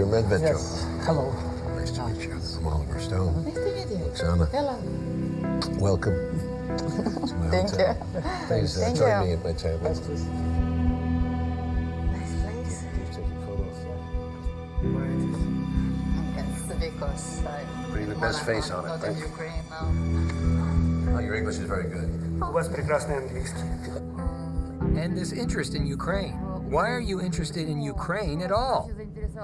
Mr. Medvedchuk. Yes. Hello. Nice to meet you. I'm Oliver Stone. Nice to meet you. Oksana, Hello. welcome to my Thank hotel. you. Please uh, Thank join you. me at my table. Yes, please. Nice place. Just taking photos. Yes, because I Putting the best wanna face go on it, not right? in Ukraine now. Oh, your English is very good. У вас прекрасный английский. And this interest in Ukraine. Why are you interested in Ukraine at all?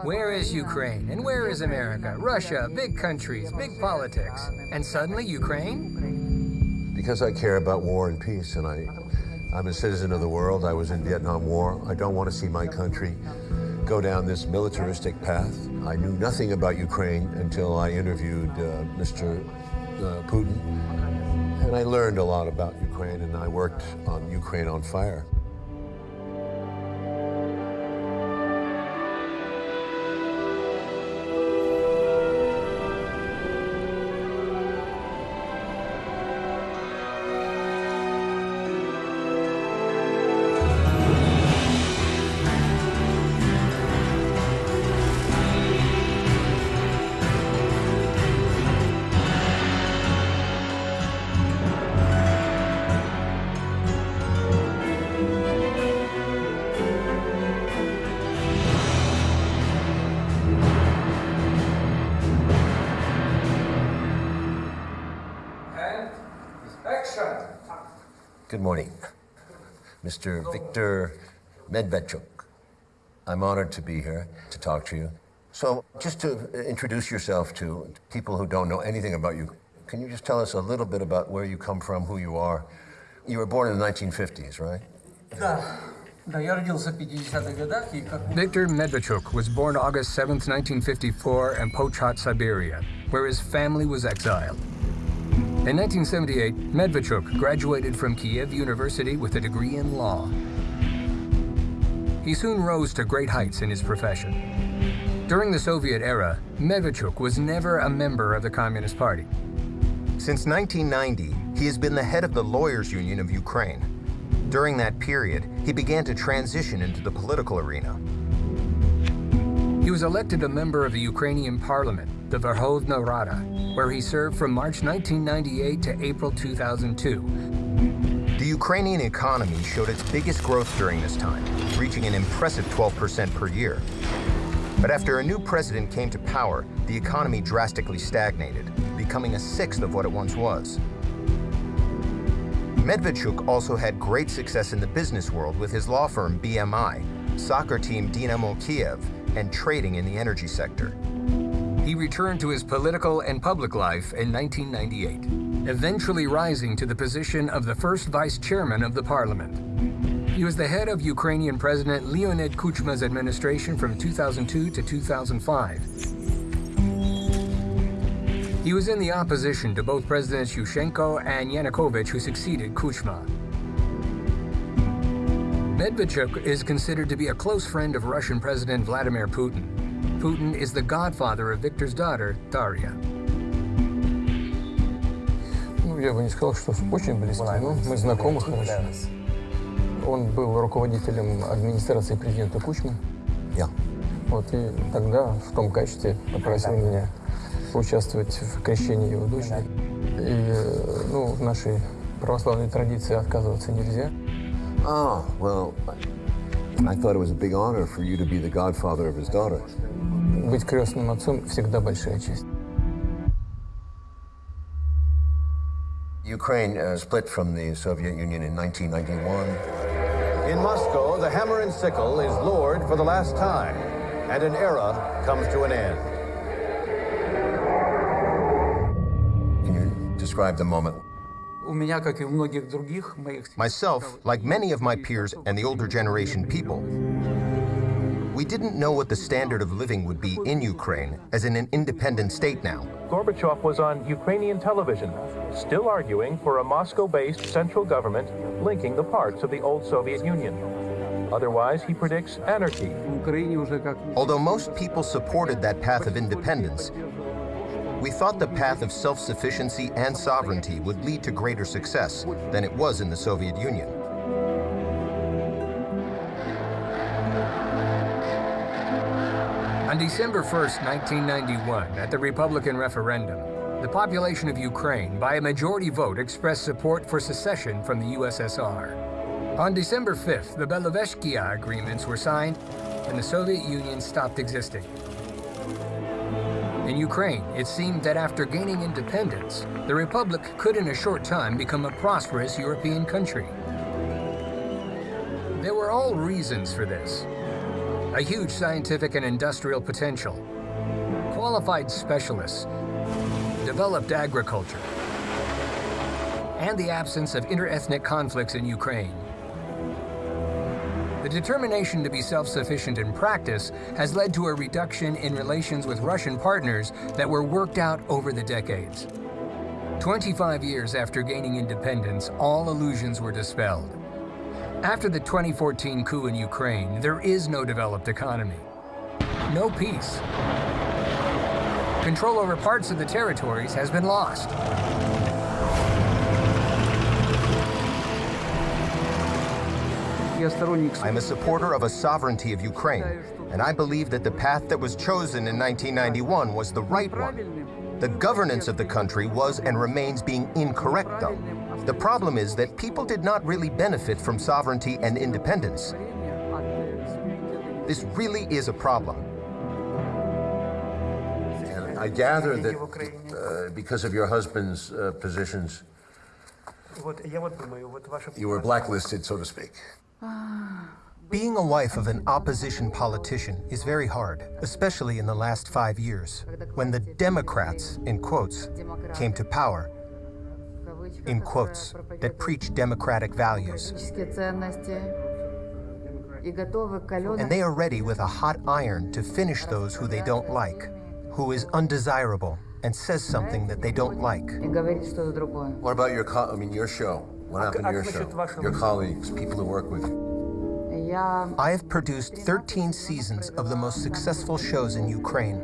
Where is Ukraine? And where is America? Russia, big countries, big politics. And suddenly Ukraine? Because I care about war and peace, and I, I'm a citizen of the world. I was in Vietnam War. I don't want to see my country go down this militaristic path. I knew nothing about Ukraine until I interviewed uh, Mr. Uh, Putin, and I learned a lot about Ukraine, and I worked on Ukraine on Fire. Dr. Medvedchuk. I'm honored to be here to talk to you. So just to introduce yourself to people who don't know anything about you, can you just tell us a little bit about where you come from, who you are? You were born in the 1950s, right? Victor Medvedchuk was born August 7, 1954 in Pochet, Siberia, where his family was exiled. In 1978, Medvedchuk graduated from Kiev University with a degree in law he soon rose to great heights in his profession. During the Soviet era, Medvedchuk was never a member of the Communist Party. Since 1990, he has been the head of the Lawyers Union of Ukraine. During that period, he began to transition into the political arena. He was elected a member of the Ukrainian parliament, the Verkhovna Rada, where he served from March 1998 to April 2002. The Ukrainian economy showed its biggest growth during this time, reaching an impressive 12% per year. But after a new president came to power, the economy drastically stagnated, becoming a sixth of what it once was. Medvedchuk also had great success in the business world with his law firm BMI, soccer team Dynamo Kiev, and trading in the energy sector. He returned to his political and public life in 1998, eventually rising to the position of the first vice chairman of the parliament. He was the head of Ukrainian President Leonid Kuchma's administration from 2002 to 2005. He was in the opposition to both Presidents Yushchenko and Yanukovych, who succeeded Kuchma. Medvedchuk is considered to be a close friend of Russian President Vladimir Putin. Putin is the godfather of Viktor's daughter, Daria. Ну, я бы не сказал, что очень близкий, но мы знакомы хорошо. Он был руководителем администрации президента Кучмы. Yeah. Вот, и тогда в том качестве попросил меня поучаствовать в крещении его дочери. И, ну, в нашей православной традиции отказываться нельзя. Oh, well, I thought it was a big honor for you to be the godfather of his daughter. Быть крестным отцом всегда большая честь. Ukraine uh, split from the Soviet Union in 1991. In Moscow, the hammer and sickle is lowered for the last time, and an era comes to an end. Can you describe the moment? Myself, like many of my peers and the older generation people, we didn't know what the standard of living would be in Ukraine as in an independent state now. Gorbachev was on Ukrainian television, still arguing for a Moscow-based central government linking the parts of the old Soviet Union. Otherwise, he predicts anarchy. Although most people supported that path of independence, we thought the path of self-sufficiency and sovereignty would lead to greater success than it was in the Soviet Union. On December 1st, 1991, at the Republican referendum, the population of Ukraine, by a majority vote, expressed support for secession from the USSR. On December 5th, the Belovezhskaya agreements were signed and the Soviet Union stopped existing. In Ukraine, it seemed that after gaining independence, the Republic could in a short time become a prosperous European country. There were all reasons for this. A huge scientific and industrial potential, qualified specialists, developed agriculture, and the absence of interethnic conflicts in Ukraine. The determination to be self-sufficient in practice has led to a reduction in relations with Russian partners that were worked out over the decades. 25 years after gaining independence, all illusions were dispelled. After the 2014 coup in Ukraine, there is no developed economy, no peace. Control over parts of the territories has been lost. I'm a supporter of a sovereignty of Ukraine, and I believe that the path that was chosen in 1991 was the right one. The governance of the country was and remains being incorrect, though. The problem is that people did not really benefit from sovereignty and independence. This really is a problem. And I gather that uh, because of your husband's uh, positions, you were blacklisted, so to speak. Being a wife of an opposition politician is very hard, especially in the last five years, when the Democrats, in quotes, came to power, in quotes, that preach democratic values. And they are ready with a hot iron to finish those who they don't like, who is undesirable and says something that they don't like. What about your, co- I mean, your show? What happened to your show? Your colleagues, people who work with you. I have produced 13 seasons of the most successful shows in Ukraine.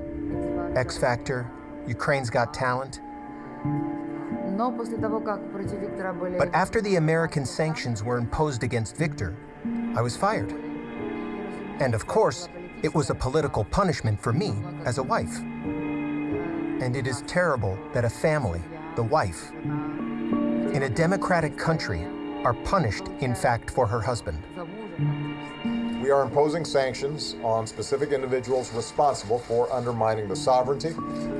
X Factor, Ukraine's Got Talent. But after the American sanctions were imposed against Victor, I was fired. And of course, it was a political punishment for me as a wife. And it is terrible that a family, the wife, in a democratic country, are punished, in fact, for her husband. We are imposing sanctions on specific individuals responsible for undermining the sovereignty,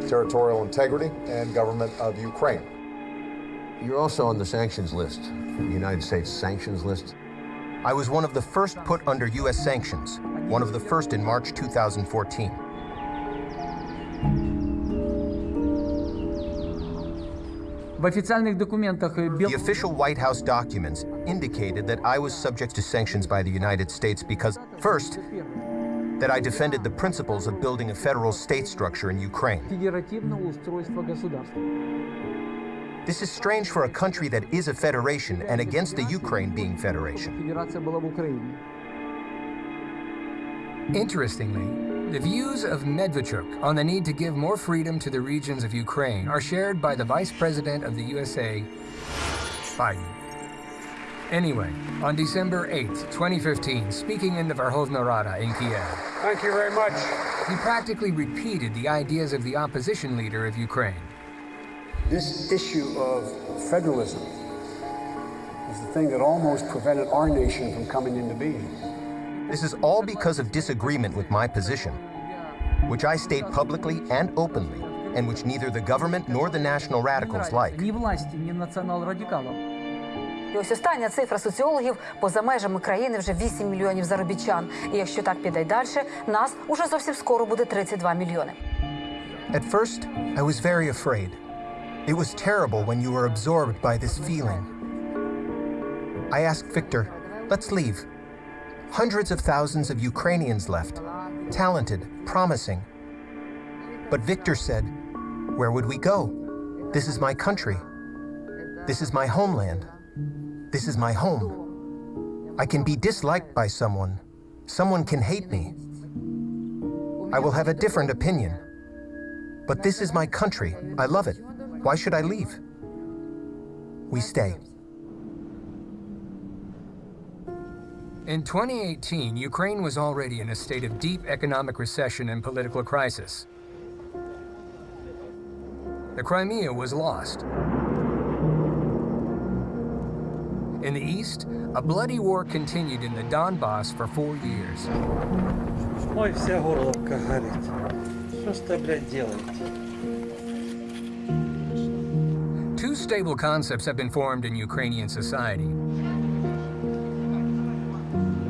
territorial integrity, and government of Ukraine. You're also on the sanctions list, the United States sanctions list. I was one of the first put under U.S. sanctions, one of the first in March 2014. The official White House documents indicated that I was subject to sanctions by the United States because, first, that I defended the principles of building a federal state structure in Ukraine. This is strange for a country that is a federation and against the Ukraine being federation. Interestingly, the views of Medvedchuk on the need to give more freedom to the regions of Ukraine are shared by the Vice President of the USA, Biden. Anyway, on December 8, 2015, speaking in the Verkhovna Rada in Kiev. Thank you very much. He practically repeated the ideas of the opposition leader of Ukraine, This issue of federalism is the thing that almost prevented our nation from coming into being. This is all because of disagreement with my position, which I state publicly and openly, and which neither the government nor the national radicals like. Ні власті, ні націонал-радикалів. І ось остання цифра соціологів поза межами країни вже 8 мільйонів заробітчан. І якщо так піде й далі, нас уже зовсім скоро буде 32 мільйони. At first, I was very afraid. It was terrible when you were absorbed by this feeling. I asked Victor, let's leave. Hundreds of thousands of Ukrainians left, talented, promising. But Victor said, Where would we go? This is my country. This is my homeland. This is my home. I can be disliked by someone. Someone can hate me. I will have a different opinion. But this is my country. I love it. Why should I leave? We stay. In 2018, Ukraine was already in a state of deep economic recession and political crisis. The Crimea was lost. In the east, a bloody war continued in the Donbass for four years. Ой, вся горловка горит. Что ж ты, блядь, делаете? Two stable concepts have been formed in Ukrainian society.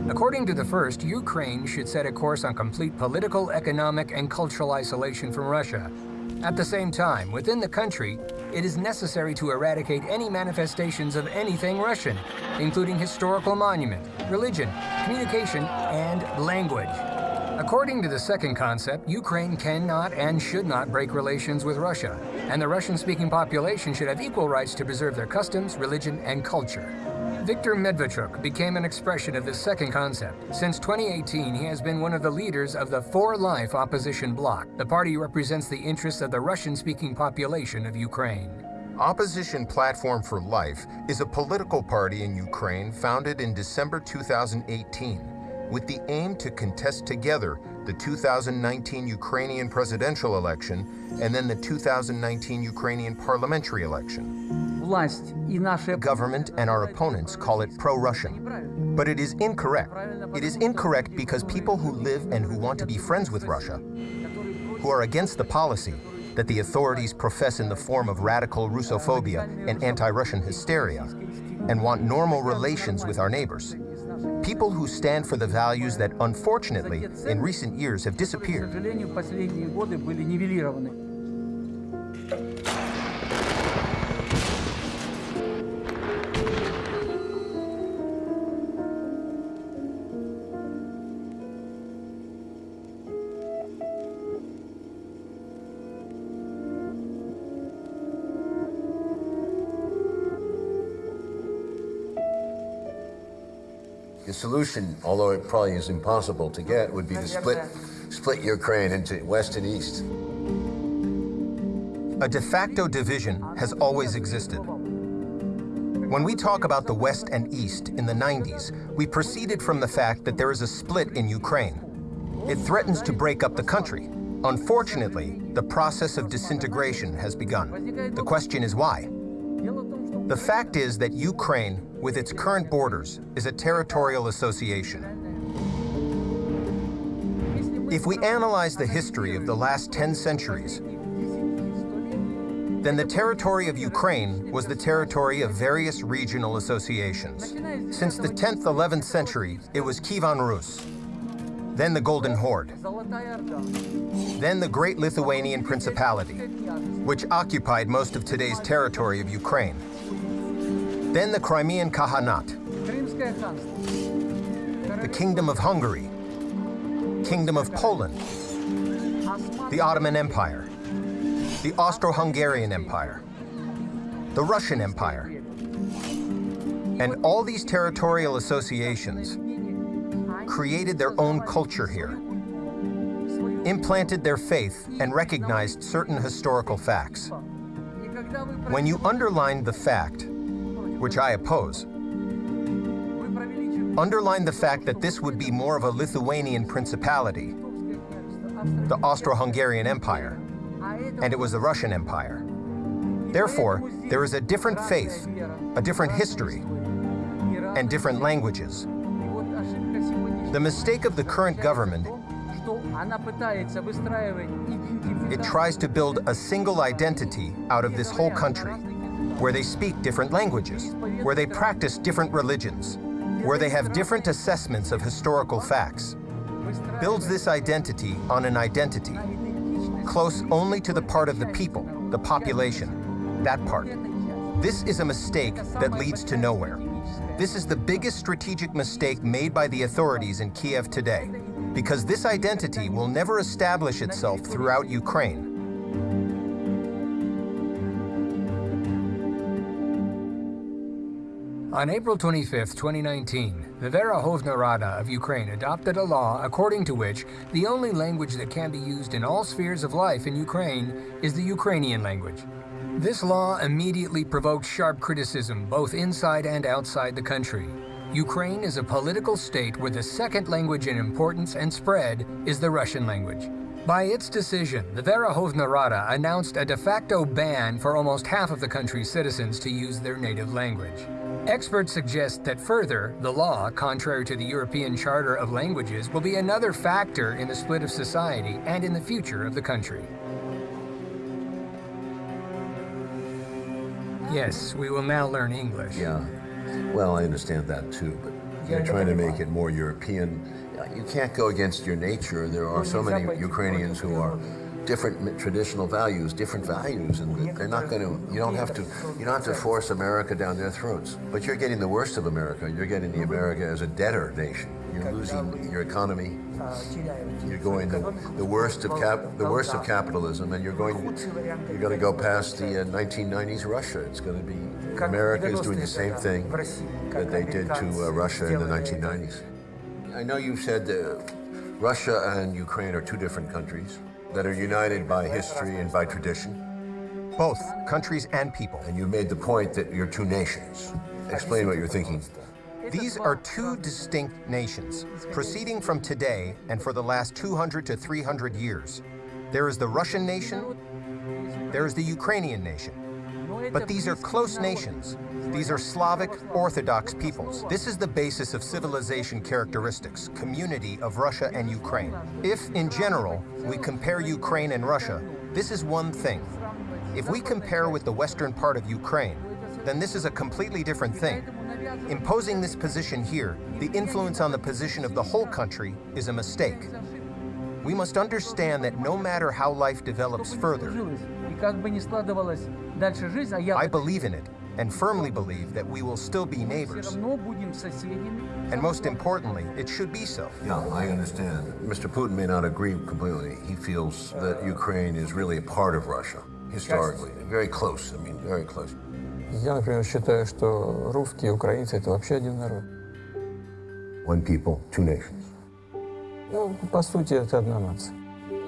According to the first, Ukraine should set a course on complete political, economic, and cultural isolation from Russia. At the same time, within the country, it is necessary to eradicate any manifestations of anything Russian, including historical monument, religion, communication, and language. According to the second concept, Ukraine cannot and should not break relations with Russia, and the Russian-speaking population should have equal rights to preserve their customs, religion, and culture. Viktor Medvedchuk became an expression of this second concept. Since 2018, he has been one of the leaders of the For Life opposition bloc. The party represents the interests of the Russian-speaking population of Ukraine. Opposition Platform for Life is a political party in Ukraine founded in December 2018 with the aim to contest together the 2019 Ukrainian presidential election and then the 2019 Ukrainian parliamentary election. Government and our opponents call it pro-Russian. But it is incorrect. It is incorrect because people who live and who want to be friends with Russia, who are against the policy that the authorities profess in the form of radical Russophobia and anti-Russian hysteria, and want normal relations with our neighbors. People who stand for the values that, unfortunately, in recent years have disappeared. Solution, although it probably is impossible to get, would be to split, split Ukraine into west and east. A de facto division has always existed. When we talk about the West and East in the 90s, we proceeded from the fact that there is a split in Ukraine. It threatens to break up the country. Unfortunately, the process of disintegration has begun. The question is why? The fact is that Ukraine, with its current borders, is a territorial association. If we analyze the history of the last 10 centuries, then the territory of Ukraine was the territory of various regional associations. Since the 10th, 11th century, it was Kievan Rus, then the Golden Horde, then the Great Lithuanian Principality, which occupied most of today's territory of Ukraine, then the Crimean Khaganate, the Kingdom of Hungary, Kingdom of Poland, the Ottoman Empire, the Austro-Hungarian Empire, the Russian Empire. And all these territorial associations created their own culture here, implanted their faith, and recognized certain historical facts. When you underline the fact, which I oppose, underline the fact that this would be more of a Lithuanian principality, the Austro-Hungarian Empire, and it was the Russian Empire. Therefore, there is a different faith, a different history, and different languages. The mistake of the current government, it tries to build a single identity out of this whole country, where they speak different languages, where they practice different religions, where they have different assessments of historical facts. Builds this identity on an identity, close only to the part of the people, the population, that part. This is a mistake that leads to nowhere. This is the biggest strategic mistake made by the authorities in Kiev today, because this identity will never establish itself throughout Ukraine. On April 25, 2019, the Verkhovna Rada of Ukraine adopted a law according to which the only language that can be used in all spheres of life in Ukraine is the Ukrainian language. This law immediately provoked sharp criticism both inside and outside the country. Ukraine is a political state where the second language in importance and spread is the Russian language. By its decision, the Verkhovna Rada announced a de facto ban for almost half of the country's citizens to use their native language. Experts suggest that further, the law, contrary to the European Charter of Languages, will be another factor in the split of society and in the future of the country. Yes, we will now learn English. Yeah. Well, I understand that too, but you're trying to make it more European. You can't go against your nature. There are so many Ukrainians who are different traditional values, different values, and they're not going to. You don't have to. You don't have to force America down their throats. But you're getting the worst of America. You're getting the America as a debtor nation. You're losing your economy. You're going the, the worst of cap, the worst of capitalism, and you're going. You're going to go past the uh, 1990s Russia. It's going to be America is doing the same thing that they did to uh, Russia in the 1990s. I know you've said uh, Russia and Ukraine are two different countries that are united by history and by tradition. Both countries and people. And you made the point that you're two nations. Explain what you're thinking. These are two distinct nations, proceeding from today and for the last 200 to 300 years. There is the Russian nation, there is the Ukrainian nation. But these are close nations. These are Slavic Orthodox peoples. This is the basis of civilization characteristics, community of Russia and Ukraine. If, in general, we compare Ukraine and Russia, this is one thing. If we compare with the western part of Ukraine, then this is a completely different thing. Imposing this position here, the influence on the position of the whole country, is a mistake. We must understand that no matter how life develops further, I believe in it and firmly believe that we will still be neighbors. And most importantly, it should be so. Yeah, I understand. Mr. Putin may not agree completely. He feels that Ukraine is really a part of Russia, historically. Very close, I mean, very close. Я, например, считаю, что русские и украинцы – это вообще один народ. One people, two nations. Ну, по сути, это одна нация.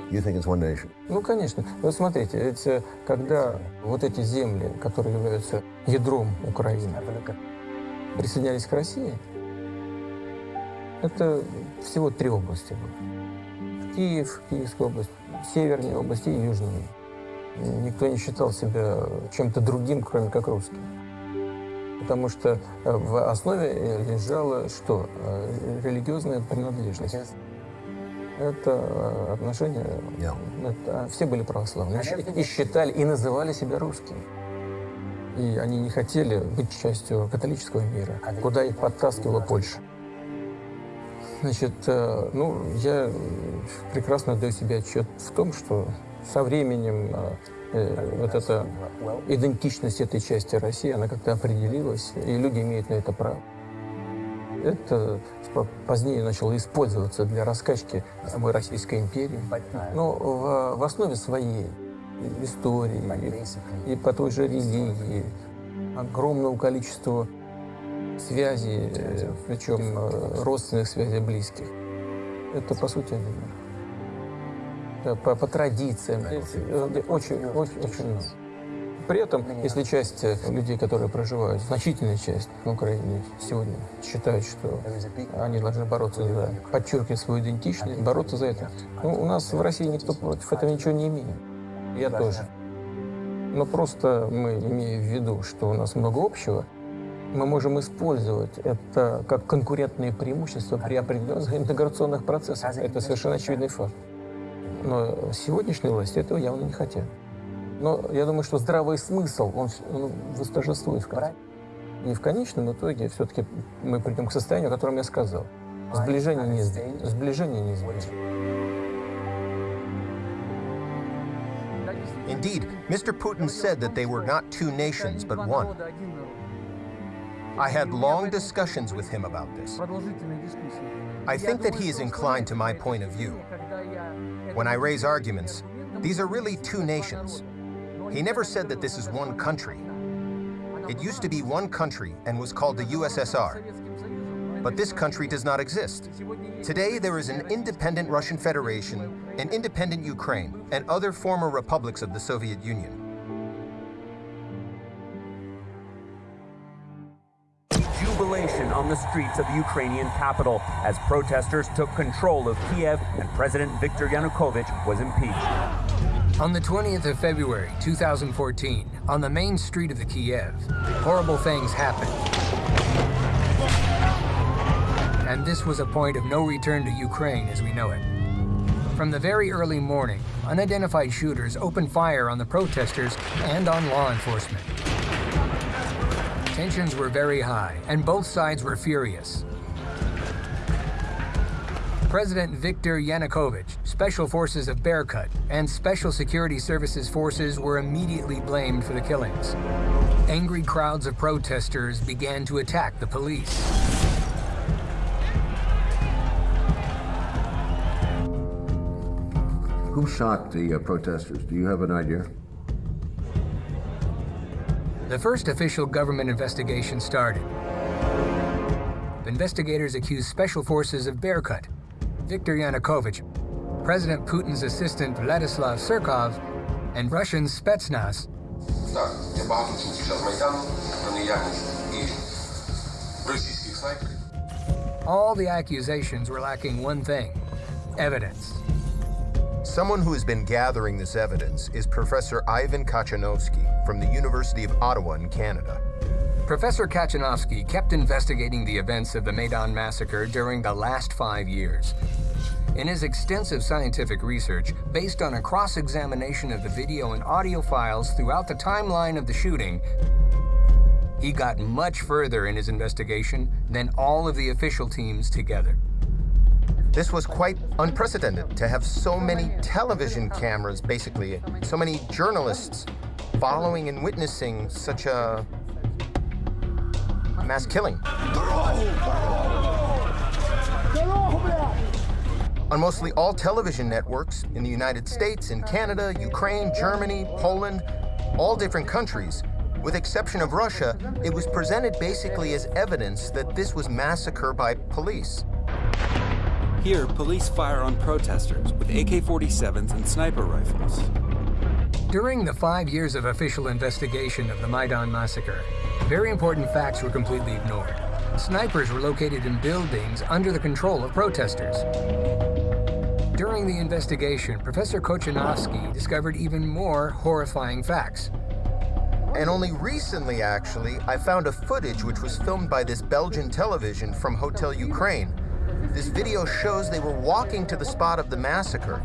You think it's one nation? Ну, конечно. Вот смотрите, ведь э, когда вот эти земли, которые являются ядром Украины, присоединялись к России, это всего три области было. Киев, Киевская область, Северная область и Южная. Никто не считал себя чем-то другим, кроме как русским. Потому что э, в основе лежала что? Э, Религиозная принадлежность. Это отношения, Yeah. это, все были православные. И считали, и называли себя русскими. И они не хотели быть частью католического мира, куда их подтаскивала Польша. Значит, э, ну, я прекрасно отдаю себе отчет в том, что со временем э, э, вот эта идентичность этой части России, она как-то определилась, и люди имеют на это право. Это по- позднее начало использоваться для раскачки самой Российской империи. Но в, в основе своей истории и, по той же религии огромного количества связей, э, причем э, родственных связей близких. Это, по сути. Да, по, по традициям. э, э, Очень, очень, очень много. При этом, если часть э, людей, которые проживают, значительная часть на Украине сегодня считают, что они должны бороться за подчеркивать свою идентичность, бороться за это. Ну, у нас в России никто против этого ничего не имеет. Я тоже. Но просто мы, имея в виду, что у нас много общего, мы можем использовать это как конкурентные преимущества при определенных интеграционных процессах. Это совершенно очевидный факт. Но сегодняшние власти этого явно не хотят. Но я думаю, что здравый смысл, он, он восторжествует в конце. И в конечном итоге все-таки мы придем к состоянию, о котором я сказал. Сближение неизбежно. Сближение неизбежно. Indeed, Mr. Putin said that they were not two nations, but one. I had long discussions with him about this. I think that he is inclined to my point of view. When I raise arguments, these are really two nations. he never said that this is one country. It used to be one country and was called the USSR. But this country does not exist. Today, there is an independent Russian Federation, an independent Ukraine, and other former republics of the Soviet Union. jubilation on the streets of the Ukrainian capital as protesters took control of Kiev and President Viktor Yanukovych was impeached. On the 20th of February 2014, on the main street of the Kiev, horrible things happened. And this was a point of no return to Ukraine as we know it. From the very early morning, unidentified shooters opened fire on the protesters and on law enforcement. Tensions were very high, and both sides were furious. President Viktor Yanukovych, Special Forces of Berkut, and Special Security Services forces were immediately blamed for the killings. Angry crowds of protesters began to attack the police. Who shot the uh, protesters? Do you have an idea? The first official government investigation started. Investigators accused Special Forces of Berkut, Viktor Yanukovych, President Putin's assistant Vladislav Surkov, and Russian Spetsnaz. All the accusations were lacking one thing, evidence. Someone who has been gathering this evidence is Professor Ivan Katchanovski from the University of Ottawa in Canada. Professor Katchanovski kept investigating the events of the Maidan massacre during the last five years. In his extensive scientific research, based on a cross-examination of the video and audio files throughout the timeline of the shooting, he got much further in his investigation than all of the official teams together. This was quite unprecedented to have so many television cameras, basically, so many journalists following and witnessing such a mass killing. On mostly all television networks in the United States, in Canada, Ukraine, Germany, Poland, all different countries, with exception of Russia, it was presented basically as evidence that this was massacre by police. Here, police fire on protesters with AK-47s and sniper rifles. During the five years of official investigation of the Maidan massacre, very important facts were completely ignored. Snipers were located in buildings under the control of protesters. During the investigation, Professor Katchanovski discovered even more horrifying facts. And only recently, actually, I found a footage which was filmed by this Belgian television from Hotel Ukraine. This video shows they were walking to the spot of the massacre.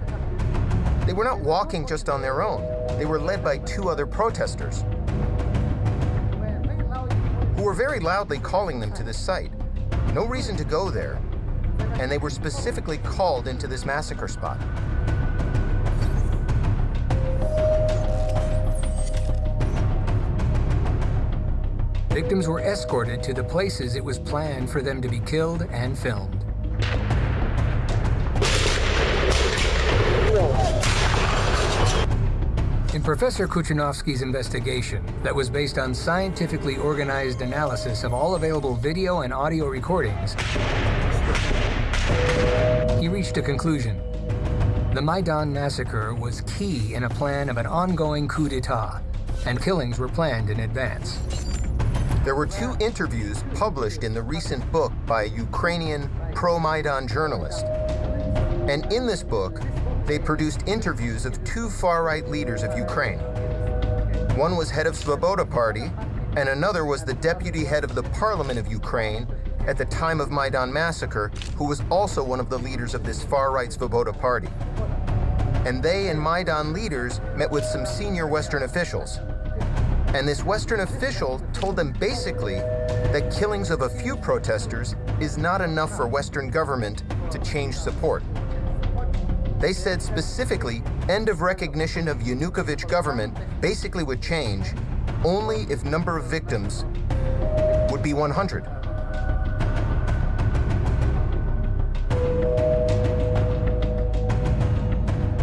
They were not walking just on their own. They were led by two other protesters who were very loudly calling them to this site. No reason to go there, and they were specifically called into this massacre spot. Victims were escorted to the places it was planned for them to be killed and filmed. Professor Katchanovski's investigation, that was based on scientifically organized analysis of all available video and audio recordings, he reached a conclusion. The Maidan massacre was key in a plan of an ongoing coup d'etat, and killings were planned in advance. There were two interviews published in the recent book by a Ukrainian pro-Maidan journalist. And in this book, they produced interviews of two far-right leaders of Ukraine. One was head of Svoboda Party, and another was the deputy head of the parliament of Ukraine at the time of Maidan massacre, who was also one of the leaders of this far-right Svoboda Party. And they and Maidan leaders met with some senior Western officials. And this Western official told them basically that killings of a few protesters is not enough for Western government to change support. They said specifically, end of recognition of Yanukovych government basically would change only if number of victims would be 100.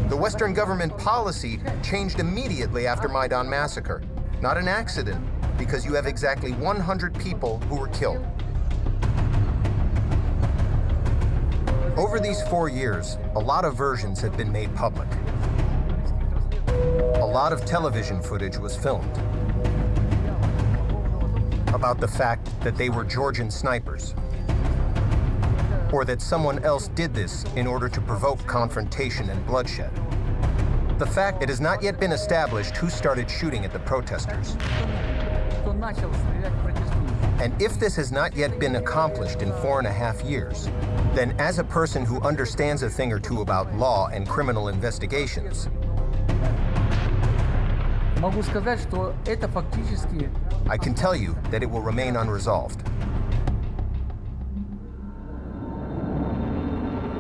The Western government policy changed immediately after Maidan massacre. Not an accident, because you have exactly 100 people who were killed. Over these four years, a lot of versions have been made public. A lot of television footage was filmed. about the fact that they were Georgian snipers, or that someone else did this in order to provoke confrontation and bloodshed. The fact it has not yet been established who started shooting at the protesters. And if this has not yet been accomplished in four and a half years, then as a person who understands a thing or two about law and criminal investigations, I can tell you that it will remain unresolved.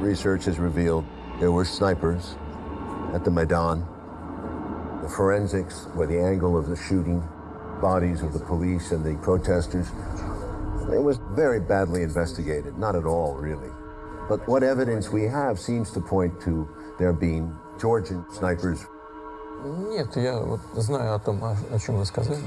Research has revealed there were snipers at the Maidan. The forensics were the angle of the shooting, bodies of the police and the protesters, it was very badly investigated. Not at all, really. But what evidence we have seems to point to there being Georgian snipers. Нет, я вот знаю о том, о, о чем вы сказали.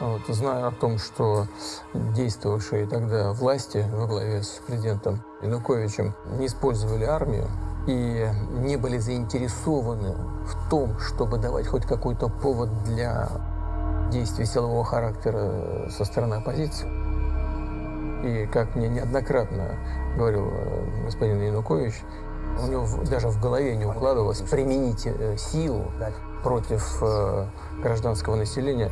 Вот, знаю о том, что действовавшие тогда власти во главе с президентом Януковичем не использовали армию и не были заинтересованы в том, чтобы давать хоть какой-то повод для действий силового характера со стороны оппозиции. И как мне неоднократно говорил э, господин Янукович, у него даже в голове не укладывалось применить э, силу против э, гражданского населения,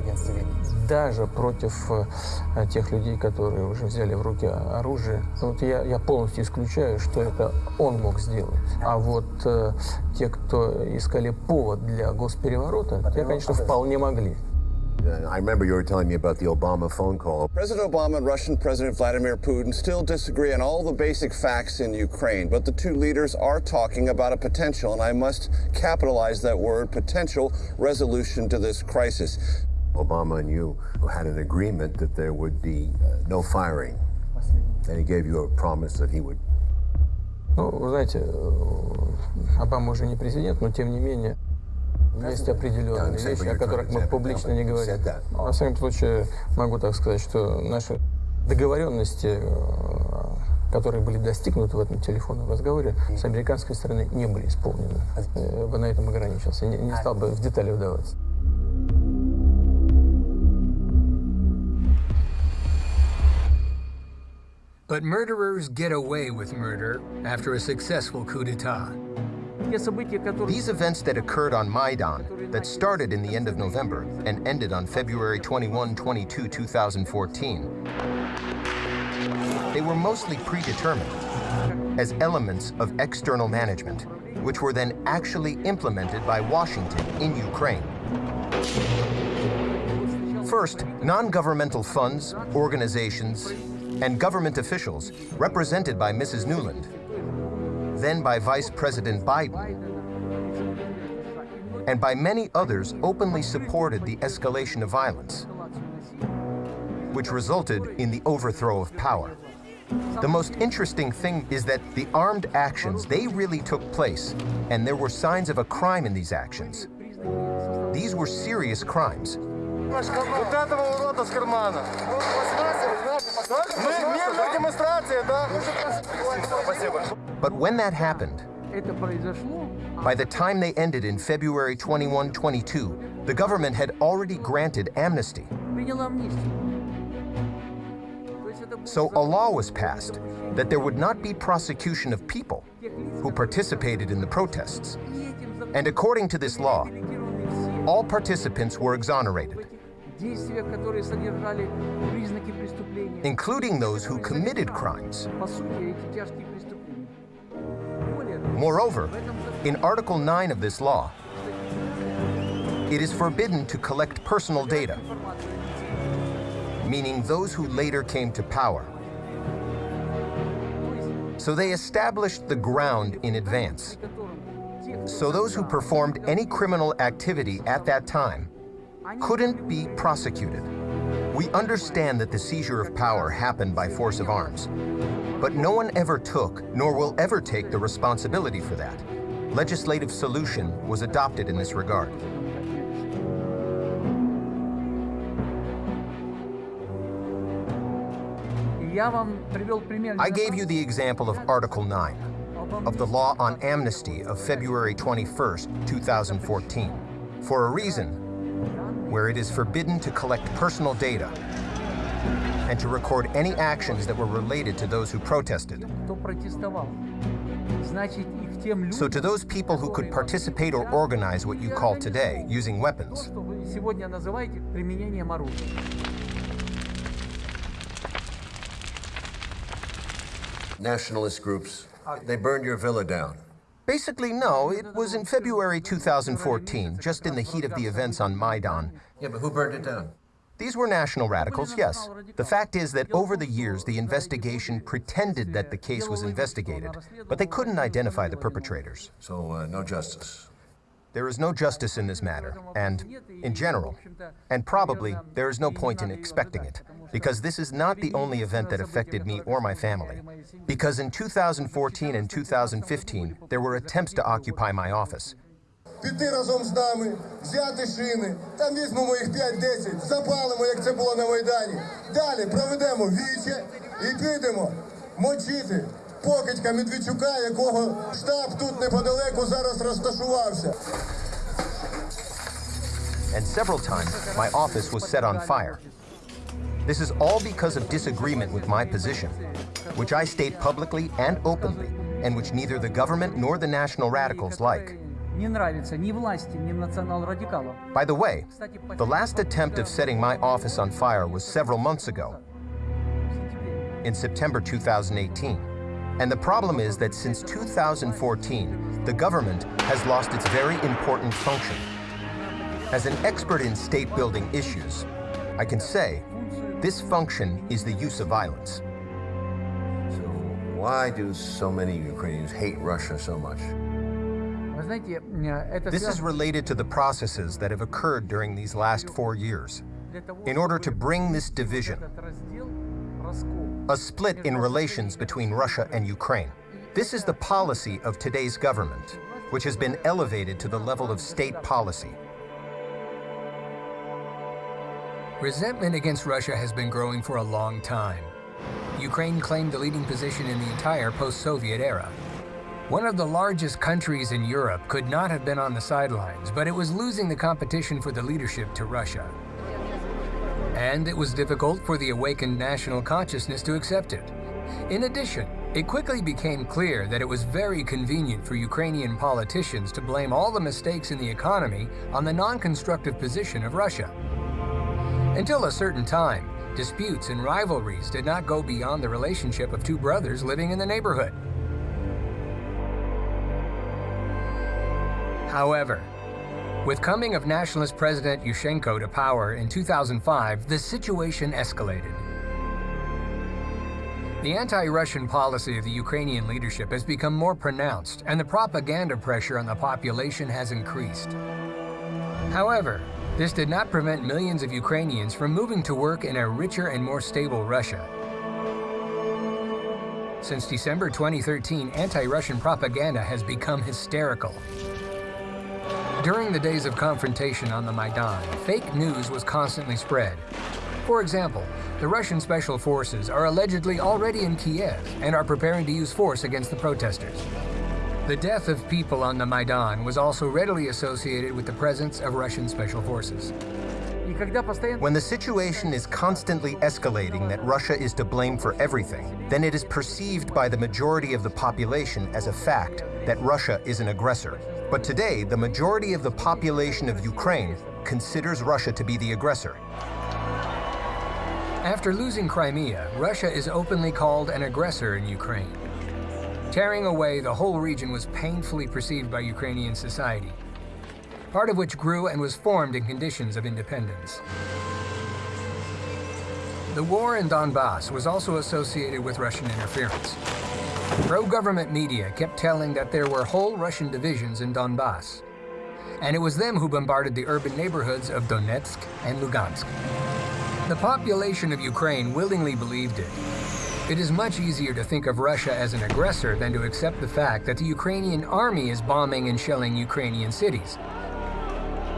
даже против э, тех людей, которые уже взяли в руки оружие. Вот я, я полностью исключаю, что это он мог сделать. А вот э, те, кто искали повод для госпереворота, те, конечно, вполне могли. I remember you were telling me about the Obama phone call. President Obama and Russian President Vladimir Putin still disagree on all the basic facts in Ukraine, but the two leaders are talking about a potential, and I must capitalize that word, potential resolution to this crisis. Obama and you had an agreement that there would be uh, no firing. And he gave you a promise that he would. Ну, вы знаете, э, Обама уже не президент, но тем не менее Есть определенные вещи, о которых мы публично не говорим. Во всяком случае, могу так сказать, что наши договоренности, э, которые были достигнуты в этом телефонном разговоре, с американской стороны не были исполнены. Я бы на этом ограничился, не, не стал бы в детали вдаваться. But murderers get away with murder after a successful coup d'etat. These events that occurred on Maidan, that started in the end of November and ended on February 21, 22, 2014, they were mostly predetermined as elements of external management, which were then actually implemented by Washington in Ukraine. First, non-governmental funds, organizations, and government officials, represented by Mrs. Nuland, then by Vice President Biden, and by many others openly supported the escalation of violence, which resulted in the overthrow of power. The most interesting thing is that the armed actions, they really took place, and there were signs of a crime in these actions. These were serious crimes. Вот этого урода с кармана. Мы мирная демонстрация, да? Спасибо. But when that happened, by the time they ended in February 21, 22, the government had already granted amnesty. So a law was passed that there would not be prosecution of people who participated in the protests. And according to this law, all participants were exonerated, including those who committed crimes. Moreover, in Article 9 of this law, it is forbidden to collect personal data, meaning those who later came to power. So they established the ground in advance. So those who performed any criminal activity at that time couldn't be prosecuted. We understand that the seizure of power happened by force of arms, but no one ever took, nor will ever take the responsibility for that. Legislative solution was adopted in this regard. I gave you the example of Article 9 of the Law on Amnesty of February 21, 2014, for a reason where it is forbidden to collect personal data and to record any actions that were related to those who protested. So to those people who could participate or organize what you call today using weapons, nationalist groups, they burned your villa down. Basically, no. It was in February 2014, just in the heat of the events on Maidan. Yeah, but who burned it down? These were national radicals, yes. The fact is that over the years, the investigation pretended that the case was investigated, but they couldn't identify the perpetrators. So, uh, no justice. There is no justice in this matter, and in general, and probably there is no point in expecting it, because this is not the only event that affected me or my family. Because in 2014 and 2015, there were attempts to occupy my office. Піти разом з нами, взяти шини, там візьмемо їх 5-10, запалимо, як це було на Майдані. Далі проведемо віче і підемо мочити покидька Медведчука, якого штаб тут неподалеку зараз розташувався. and several times my office was set on fire. This is all because of disagreement with my position, which I state publicly and openly, and which neither the government nor the national radicals like. Не нравится ни власти, ни национал-радикалам. By the way, the last attempt of setting my office on fire was several months ago, in September 2018. And the problem is that since 2014, the government has lost its very important function. As an expert in state building issues, I can say this function is the use of violence. So why do so many Ukrainians hate Russia so much? This is related to the processes that have occurred during these last four years. In order to bring this division, a split in relations between Russia and Ukraine. This is the policy of today's government, which has been elevated to the level of state policy. Resentment against Russia has been growing for a long time. Ukraine claimed the leading position in the entire post-Soviet era. One of the largest countries in Europe could not have been on the sidelines, but it was losing the competition for the leadership to Russia. And it was difficult for the awakened national consciousness to accept it. In addition, it quickly became clear that it was very convenient for Ukrainian politicians to blame all the mistakes in the economy on the non-constructive position of Russia. Until a certain time, disputes and rivalries did not go beyond the relationship of two brothers living in the neighborhood. However, with coming of nationalist President Yushchenko to power in 2005, the situation escalated. The anti-Russian policy of the Ukrainian leadership has become more pronounced, and the propaganda pressure on the population has increased. However, this did not prevent millions of Ukrainians from moving to work in a richer and more stable Russia. Since December 2013, anti-Russian propaganda has become hysterical. During the days of confrontation on the Maidan, fake news was constantly spread. For example, the Russian special forces are allegedly already in Kiev and are preparing to use force against the protesters. The death of people on the Maidan was also readily associated with the presence of Russian special forces. When the situation is constantly escalating that Russia is to blame for everything, then it is perceived by the majority of the population as a fact that Russia is an aggressor but today, the majority of the population of Ukraine considers Russia to be the aggressor. After losing Crimea, Russia is openly called an aggressor in Ukraine. Tearing away the whole region was painfully perceived by Ukrainian society, part of which grew and was formed in conditions of independence. The war in Donbass was also associated with Russian interference. Pro-government media kept telling that there were whole Russian divisions in Donbass, and it was them who bombarded the urban neighborhoods of Donetsk and Lugansk. The population of Ukraine willingly believed it. It is much easier to think of Russia as an aggressor than to accept the fact that the Ukrainian army is bombing and shelling Ukrainian cities.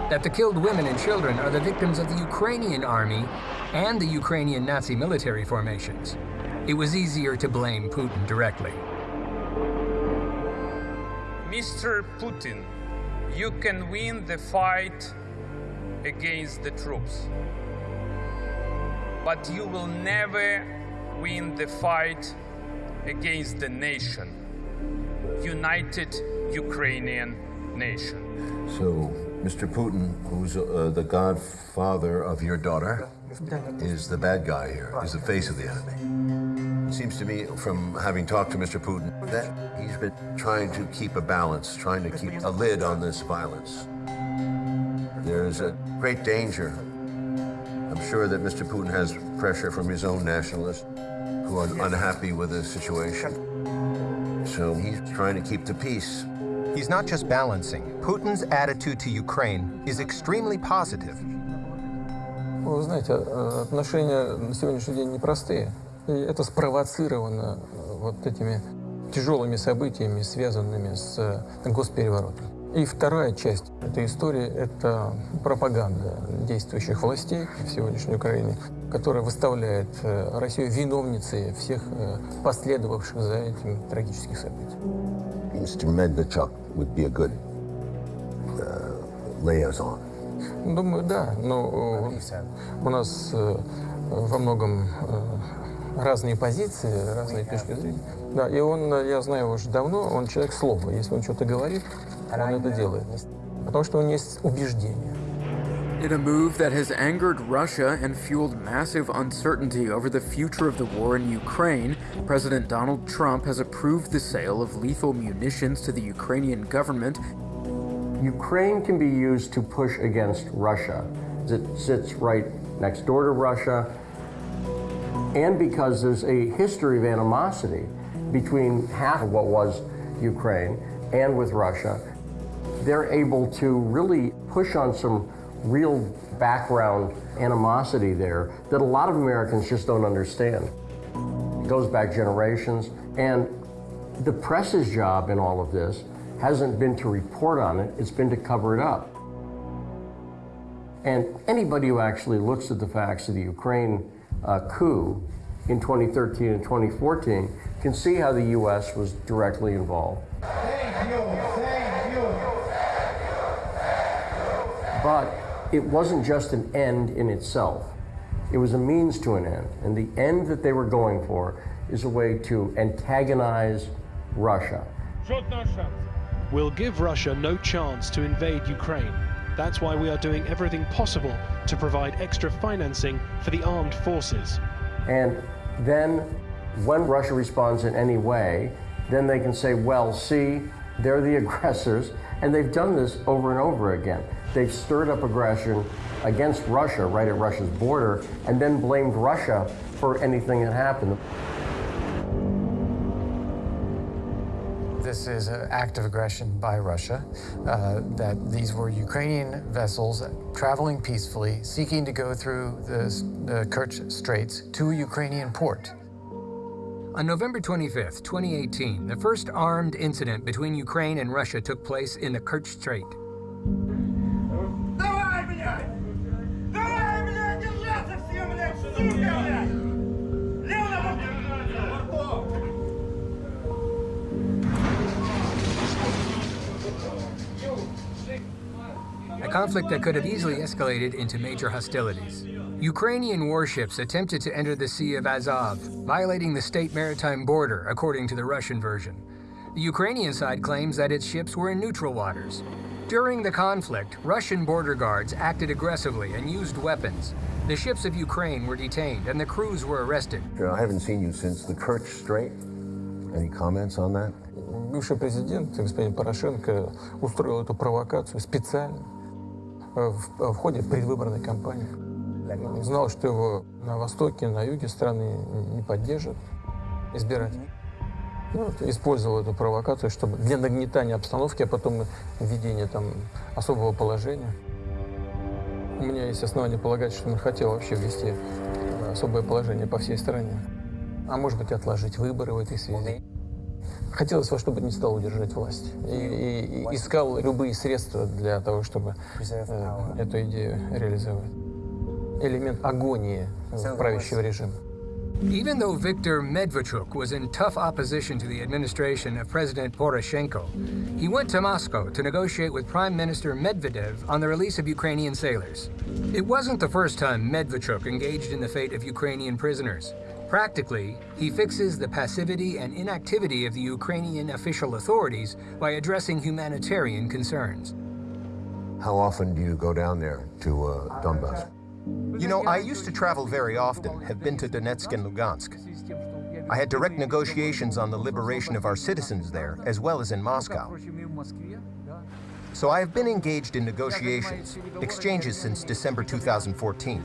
That the killed women and children are the victims of the Ukrainian army and the Ukrainian Nazi military formations. It was easier to blame Putin directly. Mr. Putin, you can win the fight against the troops. but you will never win the fight against the nation, united Ukrainian nation. So, Mr. Putin, who's uh, the godfather of your daughter, is the bad guy here, is the face of the enemy Seems to me, from having talked to Mr. Putin, that he's been trying to keep a balance, trying to keep a lid on this violence. There's a great danger. I'm sure that Mr. Putin has pressure from his own nationalists who are unhappy with the situation. So he's trying to keep the peace. He's not just balancing. Putin's attitude to Ukraine is extremely positive. Вы знаете, э, отношения на сегодняшний день непростые. И это спровоцировано э, вот этими тяжелыми событиями, связанными с э, госпереворотом. И вторая часть этой истории – это пропаганда действующих властей в сегодняшней Украине, которая выставляет Россию виновницей всех последовавших за этим трагических событий. Mr. Medvedchuk would be a good uh, liaison. Думаю, да, но у нас во многом разные позиции, разные точки зрения. Да, и он, я знаю его уже давно, он человек слова. Если он что-то говорит, он это делает. Потому что у него есть убеждения. In a move that has angered Russia and fueled massive uncertainty over the future of the war in Ukraine, President Donald Trump has approved the sale of lethal munitions to the Ukrainian government. Ukraine can be used to push against Russia. It sits right next door to Russia, and because there's a history of animosity between half of what was Ukraine and with Russia, they're able to really push on some real background animosity there that a lot of Americans just don't understand. It goes back generations, and the press's job in all of this hasn't been to report on it, it's been to cover it up. And anybody who actually looks at the facts of the Ukraine uh, coup in 2013 and 2014 can see how the U.S. was directly involved. Thank you, thank you. But it wasn't just an end in itself. It was a means to an end. And the end that they were going for is a way to antagonize Russia. We'll give Russia no chance to invade Ukraine. That's why we are doing everything possible to provide extra financing for the armed forces. And then, when Russia responds in any way, then they can say, well, see, they're the aggressors. And they've done this over and over again. They've stirred up aggression against Russia right at Russia's border and then blamed Russia for anything that happened. This is an act of aggression by Russia, uh, that these were Ukrainian vessels traveling peacefully, seeking to go through the, the Kerch Straits to a Ukrainian port. On November 25, 2018, the first armed incident between Ukraine and Russia took place in the Kerch Strait. A conflict that could have easily escalated into major hostilities. Ukrainian warships attempted to enter the Sea of Azov, violating the state maritime border, according to the Russian version. The Ukrainian side claims that its ships were in neutral waters. During the conflict, Russian border guards acted aggressively and used weapons. The ships of Ukraine were detained and the crews were arrested. I haven't seen you since the Kerch Strait. Any comments on that? Бывший президент, господин Порошенко, устроил эту провокацию специально В, в ходе предвыборной кампании. Он знал, что его на востоке, на юге страны не поддержат избиратели. Ну, вот, использовал эту провокацию, чтобы для нагнетания обстановки, а потом введения там особого положения. У меня есть основания полагать, что он хотел вообще ввести особое положение по всей стране. А может быть, отложить выборы в этой связи. Хотелось во что бы ни стало удержать власть. И, и, и искал любые средства для того, чтобы э, эту идею реализовать. Элемент агонии правящего режима. Even though Viktor Medvedchuk was in tough opposition to the administration of President Poroshenko, he went to Moscow to negotiate with Prime Minister Medvedev on the release of Ukrainian sailors. It wasn't the first time Medvedchuk engaged in the fate of Ukrainian prisoners. Practically, he fixes the passivity and inactivity of the Ukrainian official authorities by addressing humanitarian concerns. How often do you go down there to uh, Donbass? You know, I used to travel very often, have been to Donetsk and Lugansk. I had direct negotiations on the liberation of our citizens there, as well as in Moscow. So I have been engaged in negotiations, exchanges since December 2014.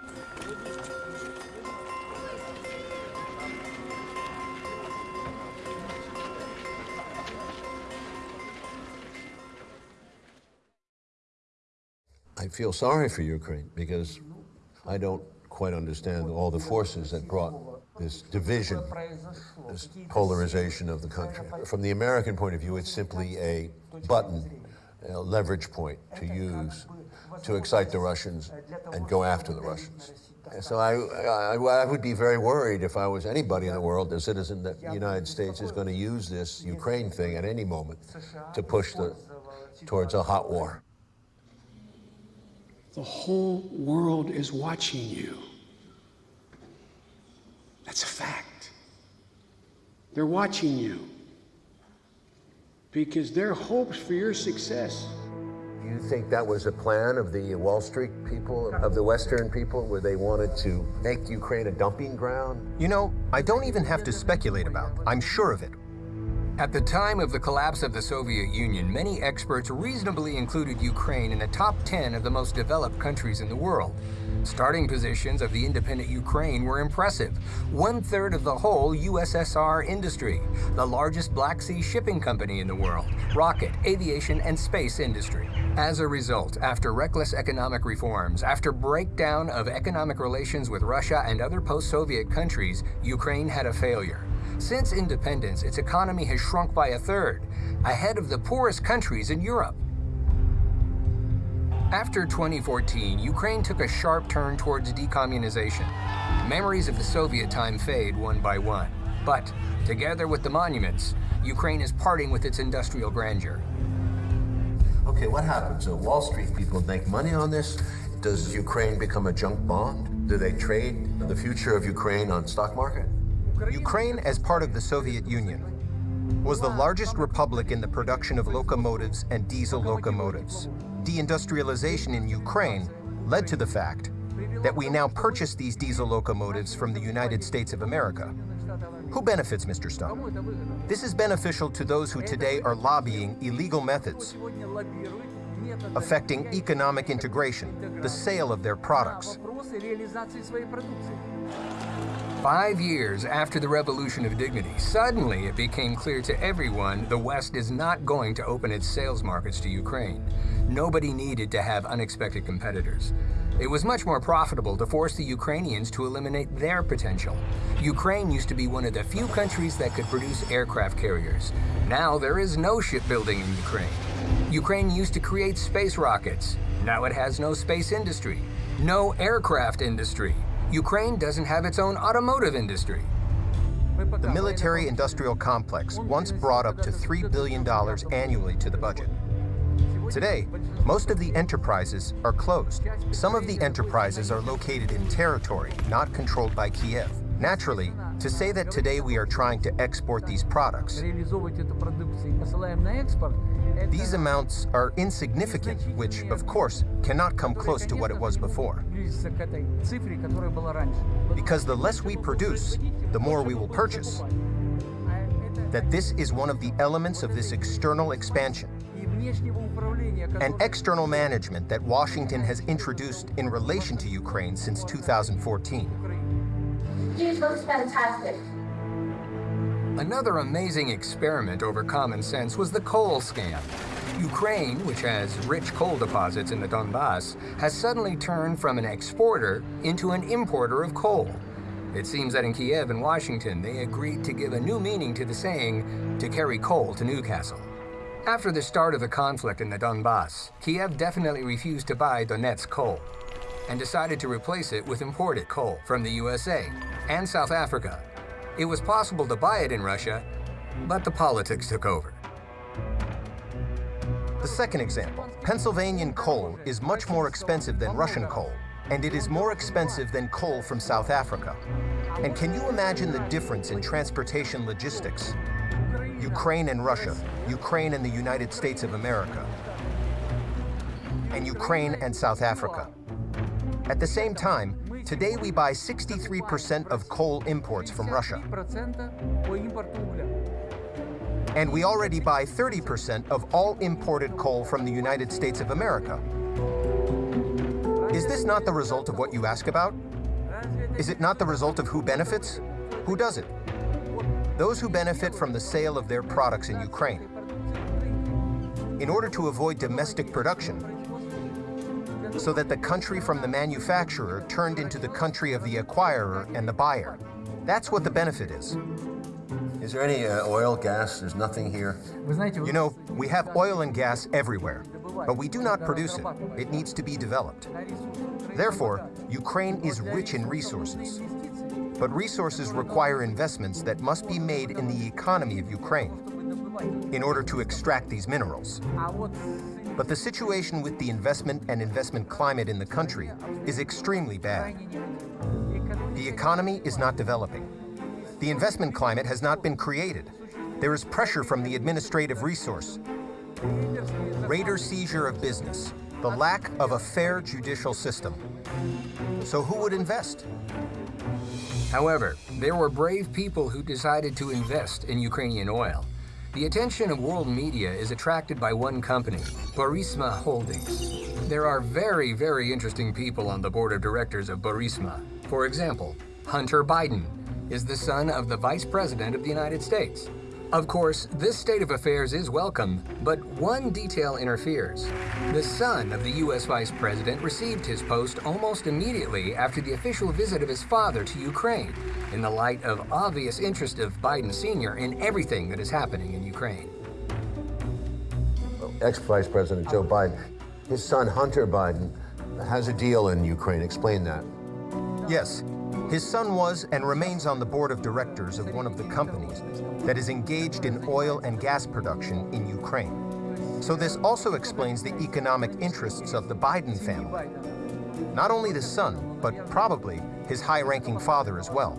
I feel sorry for Ukraine because I don't quite understand all the forces that brought this division, this polarization of the country. From the American point of view, it's simply a button, a leverage point to use to excite the Russians and go after the Russians. So I, I, I, would be very worried if I was anybody in the world, a citizen, that the United States is going to use this Ukraine thing at any moment to push the, towards a hot war. The whole world is watching you. That's a fact. They're watching you because their hopes for your success. Do you think that was a plan of the Wall Street people, of the Western people, where they wanted to make Ukraine a dumping ground? You know, I don't even have to speculate about. I'm sure of it. At the time of the collapse of the Soviet Union, many experts reasonably included Ukraine in the top 10 of the most developed countries in the world. Starting positions of the independent Ukraine were impressive. One third of the whole USSR industry, the largest Black Sea shipping company in the world, rocket, aviation, and space industry. As a result, after reckless economic reforms, after breakdown of economic relations with Russia and other post-Soviet countries, Ukraine had a failure. Since independence, its economy has shrunk by a third, ahead of the poorest countries in Europe. After 2014, Ukraine took a sharp turn towards decommunization. Memories of the Soviet time fade one by one. But, together with the monuments, Ukraine is parting with its industrial grandeur. Okay, what happens? So Wall Street people make money on this. Does Ukraine become a junk bond? Do they trade the future of Ukraine on stock market? Ukraine, as part of the Soviet Union, was the largest republic in the production of locomotives and diesel locomotives. Deindustrialization in Ukraine led to the fact that we now purchase these diesel locomotives from the United States of America. Who benefits, Mr. Stone? This is beneficial to those who today are lobbying illegal methods, affecting economic integration, the sale of their products. Five years after the Revolution of Dignity, suddenly it became clear to everyone the West is not going to open its sales markets to Ukraine. Nobody needed to have unexpected competitors. It was much more profitable to force the Ukrainians to eliminate their potential. Ukraine used to be one of the few countries that could produce aircraft carriers. Now there is no shipbuilding in Ukraine. Ukraine used to create space rockets. Now it has no space industry, no aircraft industry. Ukraine doesn't have its own automotive industry. The military-industrial complex once brought up to $3 billion annually to the budget. Today, most of the enterprises are closed. Some of the enterprises are located in territory not controlled by Kiev. Naturally, to say that today we are trying to export these products, these amounts are insignificant, which, of course, cannot come close to what it was before. Because the less we produce, the more we will purchase. That this is one of the elements of this external expansion. An external management that Washington has introduced in relation to Ukraine since 2014. Cheese looks fantastic. Another amazing experiment over common sense was the coal scam. Ukraine, which has rich coal deposits in the Donbass, has suddenly turned from an exporter into an importer of coal. It seems that in Kiev and Washington, they agreed to give a new meaning to the saying, to carry coal to Newcastle. After the start of the conflict in the Donbass, Kiev definitely refused to buy Donetsk coal and decided to replace it with imported coal from the USA and South Africa. It was possible to buy it in Russia, but the politics took over. The second example, Pennsylvanian coal is much more expensive than Russian coal, and it is more expensive than coal from South Africa. And can you imagine the difference in transportation logistics? Ukraine and Russia, Ukraine and the United States of America, and Ukraine and South Africa. At the same time, today we buy 63% of coal imports from Russia. And we already buy 30% of all imported coal from the United States of America. Is this not the result of what you ask about? Is it not the result of who benefits? Who does it? Those who benefit from the sale of their products in Ukraine. In order to avoid domestic production, so that the country from the manufacturer turned into the country of the acquirer and the buyer. That's what the benefit is. Is there any uh, oil, gas? There's nothing here. You know, we have oil and gas everywhere, but we do not produce it. It needs to be developed. Therefore, Ukraine is rich in resources. But resources require investments that must be made in the economy of Ukraine in order to extract these minerals. But the situation with the investment and investment climate in the country is extremely bad. The economy is not developing. The investment climate has not been created. There is pressure from the administrative resource. Raider seizure of business, the lack of a fair judicial system. So who would invest? However, there were brave people who decided to invest in Ukrainian oil. The attention of world media is attracted by one company, Burisma Holdings. There are very, very interesting people on the board of directors of Burisma. For example, Hunter Biden is the son of the Vice President of the United States. Of course, this state of affairs is welcome, but one detail interferes. The son of the U.S. Vice President received his post almost immediately after the official visit of his father to Ukraine, in the light of obvious interest of Biden Sr. in everything that is happening in Ukraine. Ex-Vice President Joe Biden, his son Hunter Biden has a deal in Ukraine. Explain that. Yes, his son was and remains on the board of directors of one of the companies that is engaged in oil and gas production in Ukraine. So this also explains the economic interests of the Biden family. Not only the son, but probably his high-ranking father as well.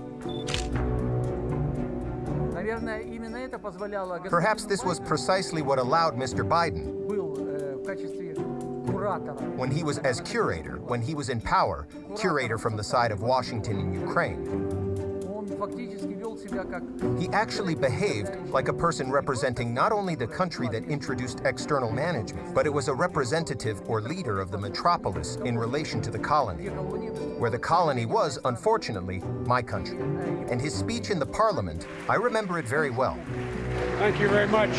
Perhaps this was precisely what allowed Mr. Biden, when he was as curator, when he was in power, curator from the side of Washington in Ukraine, he actually behaved like a person representing not only the country that introduced external management, but it was a representative or leader of the metropolis in relation to the colony, where the colony was, unfortunately, my country. And his speech in the parliament, I remember it very well. Thank you very much.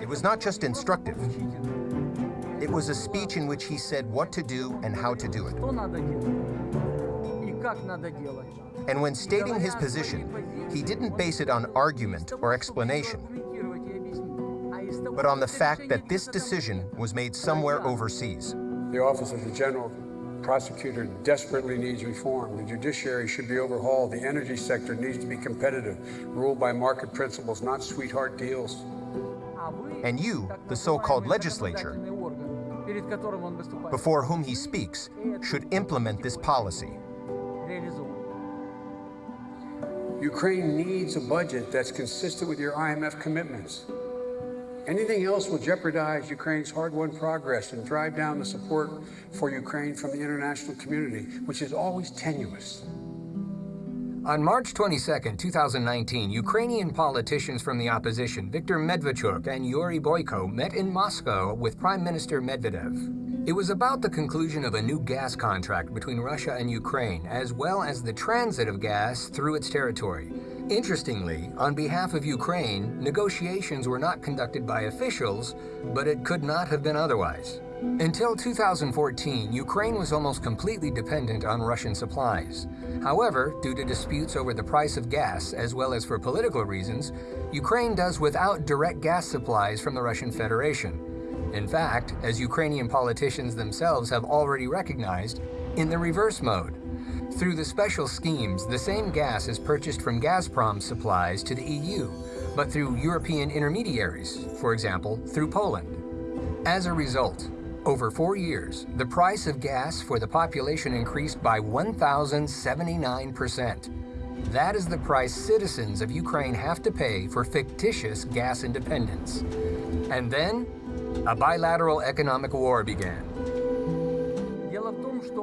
It was not just instructive. It was a speech in which he said what to do and how to do it. And when stating his position, he didn't base it on argument or explanation, but on the fact that this decision was made somewhere overseas. The Office of the General Prosecutor desperately needs reform. The judiciary should be overhauled. The energy sector needs to be competitive, ruled by market principles, not sweetheart deals. And you, the so-called legislature, before whom he speaks, should implement this policy. Ukraine needs a budget that's consistent with your IMF commitments. Anything else will jeopardize Ukraine's hard-won progress and drive down the support for Ukraine from the international community, which is always tenuous. On March 22, 2019, Ukrainian politicians from the opposition, Viktor Medvedchuk and Yuri Boyko, met in Moscow with Prime Minister Medvedev. It was about the conclusion of a new gas contract between Russia and Ukraine, as well as the transit of gas through its territory. Interestingly, on behalf of Ukraine, negotiations were not conducted by officials, but it could not have been otherwise. Until 2014, Ukraine was almost completely dependent on Russian supplies. However, due to disputes over the price of gas, as well as for political reasons, Ukraine does without direct gas supplies from the Russian Federation. In fact, as Ukrainian politicians themselves have already recognized, in the reverse mode. Through the special schemes, the same gas is purchased from Gazprom supplies to the EU, but through European intermediaries, for example, through Poland. As a result, over four years, the price of gas for the population increased by 1,079%. That is the price citizens of Ukraine have to pay for fictitious gas independence. And then, a bilateral economic war began.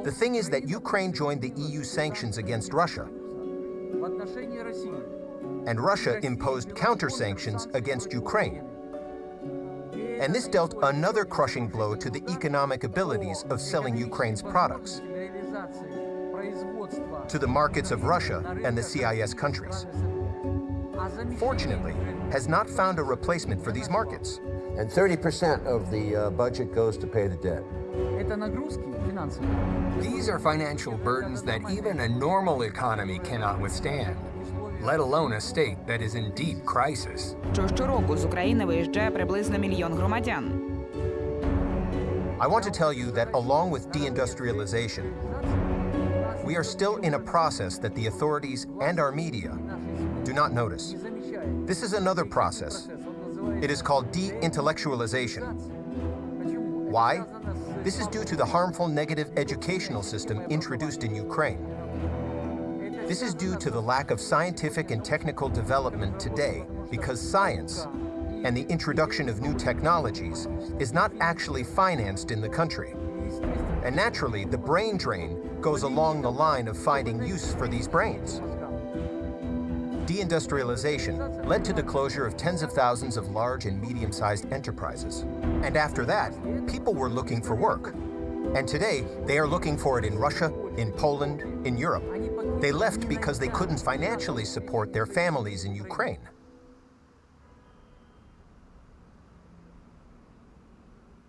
The thing is that Ukraine joined the EU sanctions against Russia, and Russia imposed counter-sanctions against Ukraine. And this dealt another crushing blow to the economic abilities of selling Ukraine's products to the markets of Russia and the CIS countries. Fortunately, has not found a replacement for these markets. And 30% of the uh, budget goes to pay the debt. These are financial burdens that even a normal economy cannot withstand, let alone a state that is in deep crisis. Що щороку з України виїжджає приблизно мільйон громадян. I want to tell you that along with deindustrialization, we are still in a process that the authorities and our media do not notice. This is another process. It is called de-intellectualization. Why? This is due to the harmful negative educational system introduced in Ukraine. This is due to the lack of scientific and technical development today because science and the introduction of new technologies is not actually financed in the country. And naturally, the brain drain goes along the line of finding use for these brains. Deindustrialization led to the closure of tens of thousands of large and medium-sized enterprises. And after that, people were looking for work. And today, they are looking for it in Russia, in Poland, in Europe. They left because they couldn't financially support their families in Ukraine.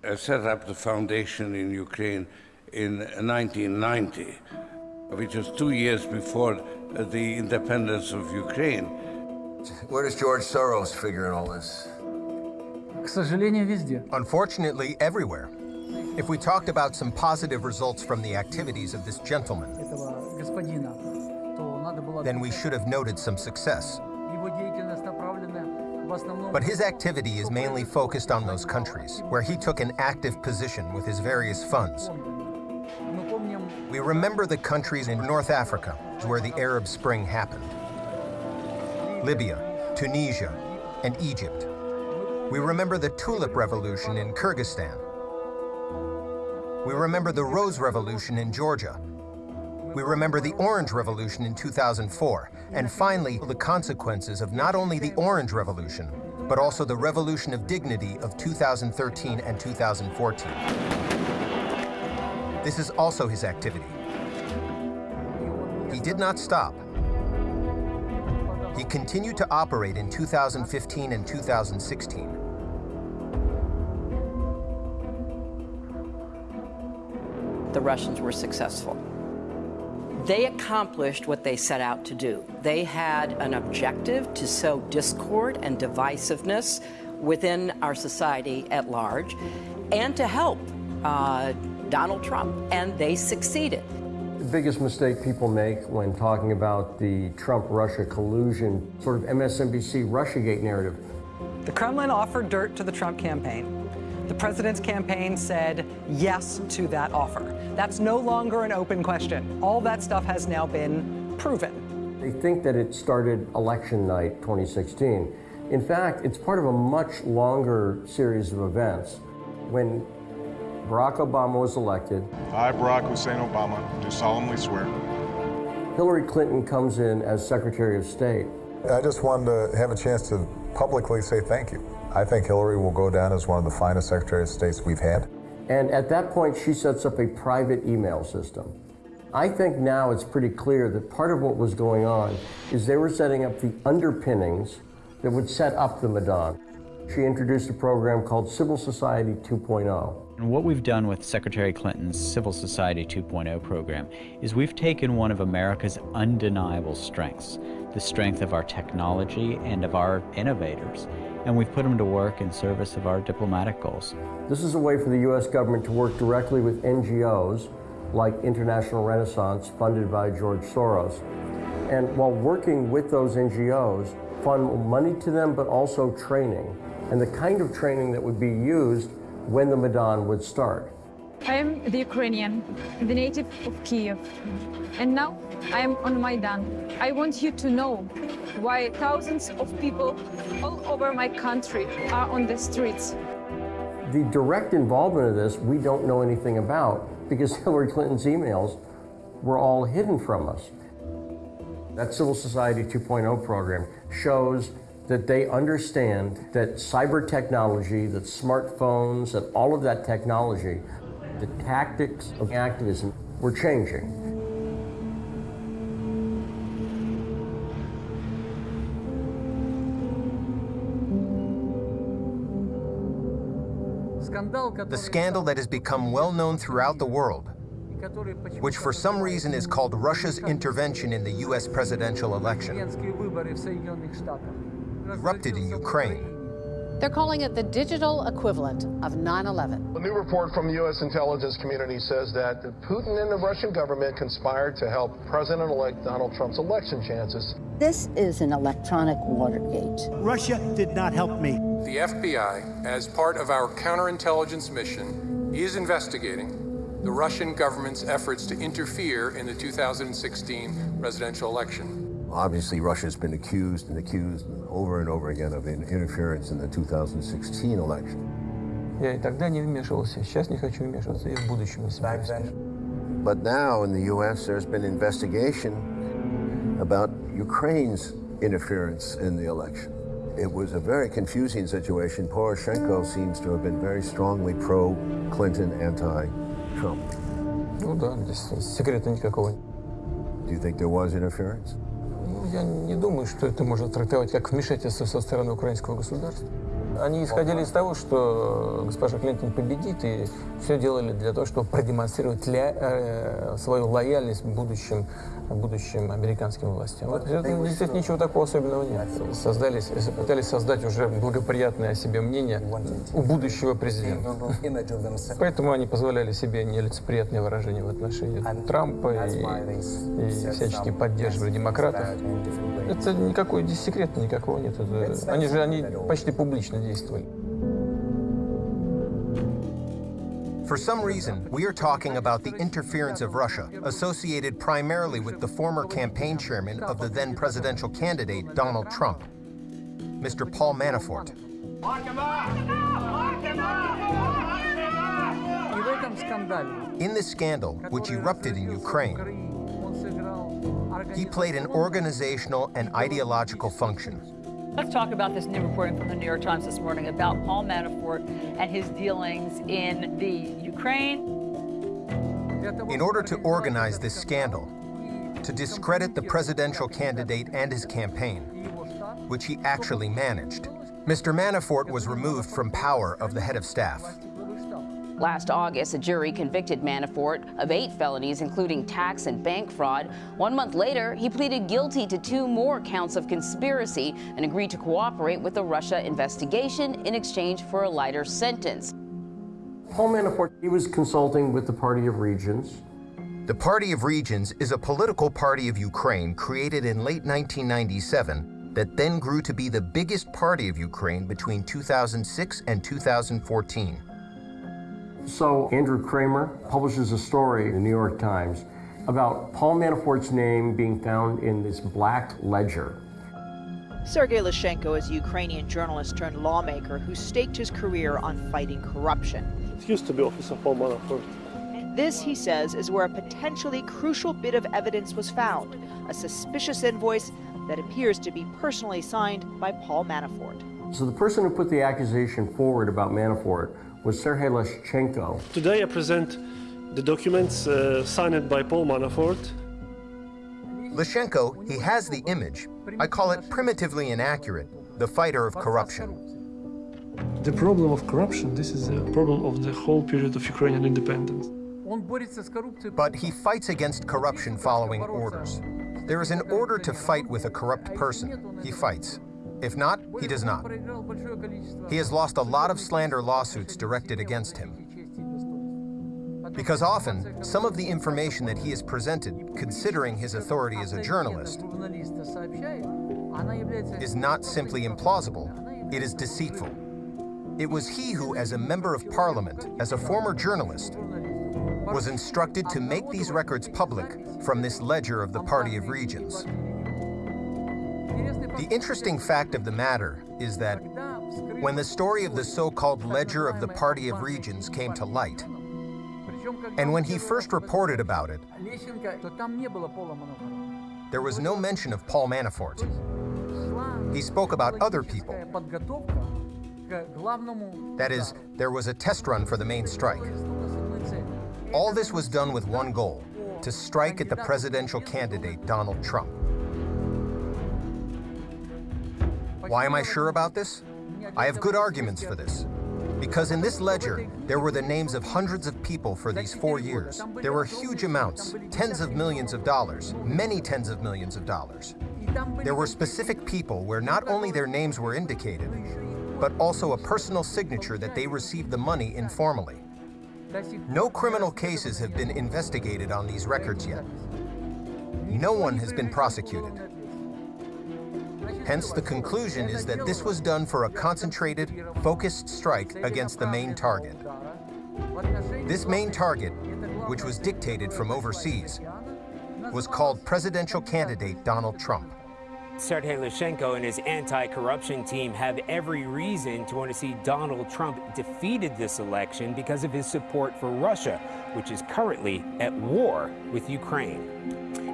I set up the foundation in Ukraine in 1990, which was two years before the independence of Ukraine. Where does George Soros figure in all this? Unfortunately, everywhere. If we talked about some positive results from the activities of this gentleman, then we should have noted some success. But his activity is mainly focused on those countries, where he took an active position with his various funds. We remember the countries in North Africa, where the Arab Spring happened. Libya, Tunisia, and Egypt. We remember the Tulip Revolution in Kyrgyzstan, we remember the Rose Revolution in Georgia. We remember the Orange Revolution in 2004, and finally, the consequences of not only the Orange Revolution, but also the Revolution of Dignity of 2013 and 2014. This is also his activity. He did not stop. He continued to operate in 2015 and 2016. The Russians were successful. They accomplished what they set out to do. They had an objective to sow discord and divisiveness within our society at large and to help uh, Donald Trump, and they succeeded. The biggest mistake people make when talking about the Trump-Russia collusion, sort of MSNBC Russiagate narrative. The Kremlin offered dirt to the Trump campaign. The president's campaign said yes to that offer. That's no longer an open question. All that stuff has now been proven. They think that it started election night 2016. In fact, it's part of a much longer series of events. When Barack Obama was elected, I, Barack Hussein Obama, do solemnly swear. Hillary Clinton comes in as Secretary of State. I just wanted to have a chance to publicly say thank you. I think Hillary will go down as one of the finest Secretaries of States we've had. And at that point, she sets up a private email system. I think now it's pretty clear that part of what was going on is they were setting up the underpinnings that would set up the Maidan. She introduced a program called Civil Society 2.0. And what we've done with Secretary Clinton's Civil Society 2.0 program is we've taken one of America's undeniable strengths, the strength of our technology and of our innovators, and we've put them to work in service of our diplomatic goals. This is a way for the U.S. government to work directly with NGOs like International Renaissance, funded by George Soros. And while working with those NGOs, fund money to them, but also training, and the kind of training that would be used when the Maidan would start. I am the Ukrainian, the native of Kiev. And now I am on Maidan. I want you to know why thousands of people all over my country are on the streets. The direct involvement of this, we don't know anything about because Hillary Clinton's emails were all hidden from us. That Civil Society 2.0 program shows that they understand that cyber technology, that smartphones, that all of that technology, the tactics of activism were changing. The scandal that has become well known throughout the world, which for some reason is called Russia's intervention in the U.S. presidential election, erupted in Ukraine. They're calling it the digital equivalent of 9 11. A new report from the U.S. intelligence community says that Putin and the Russian government conspired to help President elect Donald Trump's election chances. This is an electronic Watergate. Russia did not help me. The FBI, as part of our counterintelligence mission, is investigating the Russian government's efforts to interfere in the 2016 presidential election. Obviously, Russia's been accused and accused over and over again of interference in the 2016 election. Я и тогда не вмешивался, сейчас не хочу вмешиваться, и в будущем не собираюсь. But now in the U.S., there's been investigation about Ukraine's interference in the election. It was a very confusing situation. Poroshenko seems to have been very strongly pro-Clinton, anti-Trump. Ну да, здесь секрета никакого. Do you think there was interference? Я не думаю, что это можно трактовать как вмешательство со стороны украинского государства. Они исходили из того, что госпожа Клинтон победит, и все делали для того, чтобы продемонстрировать ля, э, свою лояльность будущим, будущим американским властям. Вот, это, здесь ничего такого особенного нет. Создались, пытались создать уже благоприятное о себе мнение у будущего президента. Поэтому они позволяли себе нелицеприятные выражения в отношении Трампа и, и всячески поддерживали демократов. Это никакой здесь секрета никакого нет. Это, они же они почти публично действовали. For some reason, we are talking about the interference of Russia, associated primarily with the former campaign chairman of the then presidential candidate, Donald Trump, Mr. Paul Manafort. In this scandal, which erupted in Ukraine, he played an organizational and ideological function. Let's talk about this new reporting from the New York Times this morning about Paul Manafort and his dealings in the Ukraine. In order to organize this scandal, to discredit the presidential candidate and his campaign, which he actually managed, Mr. Manafort was removed from power of the head of staff. Last August, a jury convicted Manafort of eight felonies, including tax and bank fraud. One month later, he pleaded guilty to two more counts of conspiracy and agreed to cooperate with the Russia investigation in exchange for a lighter sentence. Paul Manafort, he was consulting with the Party of Regions. The Party of Regions is a political party of Ukraine created in late 1997 that then grew to be the biggest party of Ukraine between 2006 and 2014. So Andrew Kramer publishes a story in the New York Times about Paul Manafort's name being found in this black ledger. Sergei Leshchenko is a Ukrainian journalist turned lawmaker who staked his career on fighting corruption. It used to be Office of Paul Manafort. This, he says, is where a potentially crucial bit of evidence was found a suspicious invoice that appears to be personally signed by Paul Manafort. So the person who put the accusation forward about Manafort was Sergei Leshchenko. Today I present the documents uh, signed by Paul Manafort. Leshchenko, he has the image. I call it primitively inaccurate, the fighter of corruption. The problem of corruption, this is a problem of the whole period of Ukrainian independence. But he fights against corruption following orders. There is an order to fight with a corrupt person. He fights. If not, he does not. He has lost a lot of slander lawsuits directed against him. Because often, some of the information that he has presented, considering his authority as a journalist, is not simply implausible, it is deceitful. It was he who, as a member of parliament, as a former journalist, was instructed to make these records public from this ledger of the Party of Regions. The interesting fact of the matter is that when the story of the so-called Ledger of the Party of Regions came to light, and when he first reported about it, there was no mention of Paul Manafort. He spoke about other people. That is, there was a test run for the main strike. All this was done with one goal, to strike at the presidential candidate, Donald Trump. Why am I sure about this? I have good arguments for this. Because in this ledger, there were the names of hundreds of people for these four years. There were huge amounts, tens of millions of dollars, many tens of millions of dollars. There were specific people where not only their names were indicated, but also a personal signature that they received the money informally. No criminal cases have been investigated on these records yet. No one has been prosecuted. Hence, the conclusion is that this was done for a concentrated, focused strike against the main target. This main target, which was dictated from overseas, was called presidential candidate Donald Trump. Sergei Leshchenko and his anti-corruption team have every reason to want to see Donald Trump defeated this election because of his support for Russia, which is currently at war with Ukraine.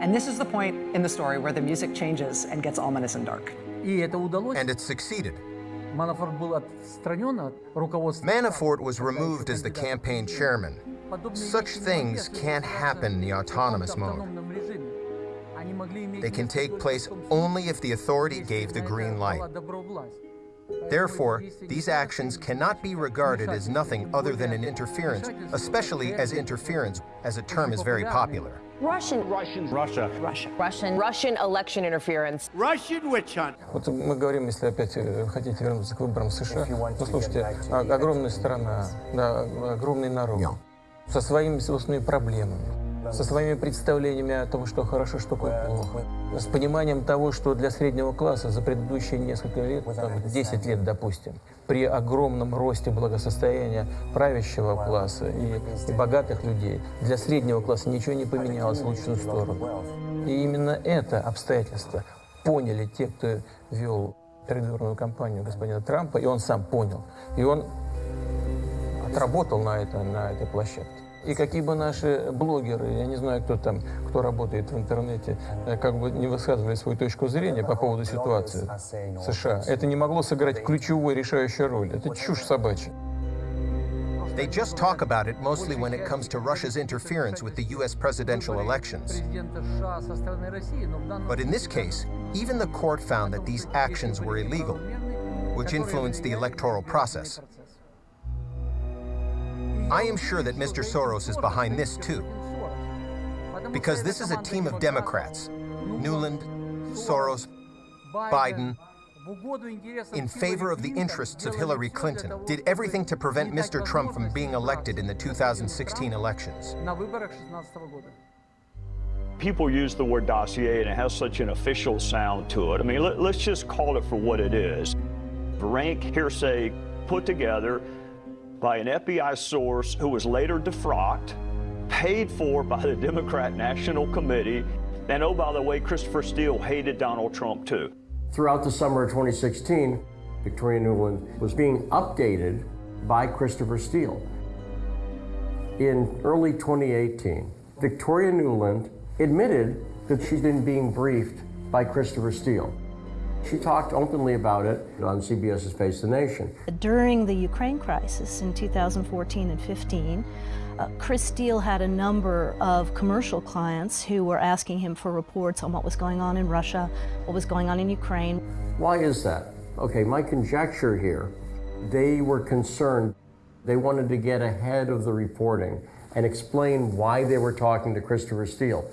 And this is the point in the story where the music changes and gets ominous and dark. And it succeeded. Manafort was removed as the campaign chairman. Such things can't happen in the autonomous mode. They can take place only if the authority gave the green light. Therefore, these actions cannot be regarded as nothing other than an interference, especially as interference, as a term is very popular. Russian. Russian. Russia. Russia. Russian. Russian election interference. Russian witch hunt. Вот мы говорим, если опять хотите вернуться к выборам США, ну слушайте, огромная страна, да, огромный народ, со своими собственными проблемами, со своими представлениями о том, что хорошо, что плохо, с пониманием того, что для среднего класса за предыдущие несколько лет, там, 10 лет, допустим, при огромном росте благосостояния правящего класса и, и богатых людей, для среднего класса ничего не поменялось в лучшую сторону. И именно это обстоятельство поняли те, кто вел предвыборную кампанию господина Трампа, и он сам понял. И он отработал на, это, на этой площадке. И какие бы наши блогеры, я не знаю, кто там, кто работает в интернете, как бы не высказывали свою точку зрения по поводу ситуации в США, это не могло сыграть ключевую решающую роль. Это чушь собачья. They just talk about it mostly when it comes to Russia's interference with the U.S. presidential elections. But in this case, even the court found that these actions were illegal, which influenced the electoral process. I am sure that Mr. Soros is behind this too. Because this is a team of Democrats, Nuland, Soros, Biden, in favor of the interests of Hillary Clinton, did everything to prevent Mr. Trump from being elected in the 2016 elections. People use the word dossier and it has such an official sound to it. I mean, let, us just call it for what it is. Rank hearsay put together by an FBI source who was later defrocked, paid for by the Democrat National Committee, and oh, by the way, Christopher Steele hated Donald Trump too. Throughout the summer of 2016, Victoria Nuland was being updated by Christopher Steele. In early 2018, Victoria Nuland admitted that she'd been being briefed by Christopher Steele. She talked openly about it on CBS's Face the Nation. During the Ukraine crisis in 2014 and 15, uh, Chris Steele had a number of commercial clients who were asking him for reports on what was going on in Russia, what was going on in Ukraine. Why is that? Okay, my conjecture here, they were concerned. They wanted to get ahead of the reporting and explain why they were talking to Christopher Steele.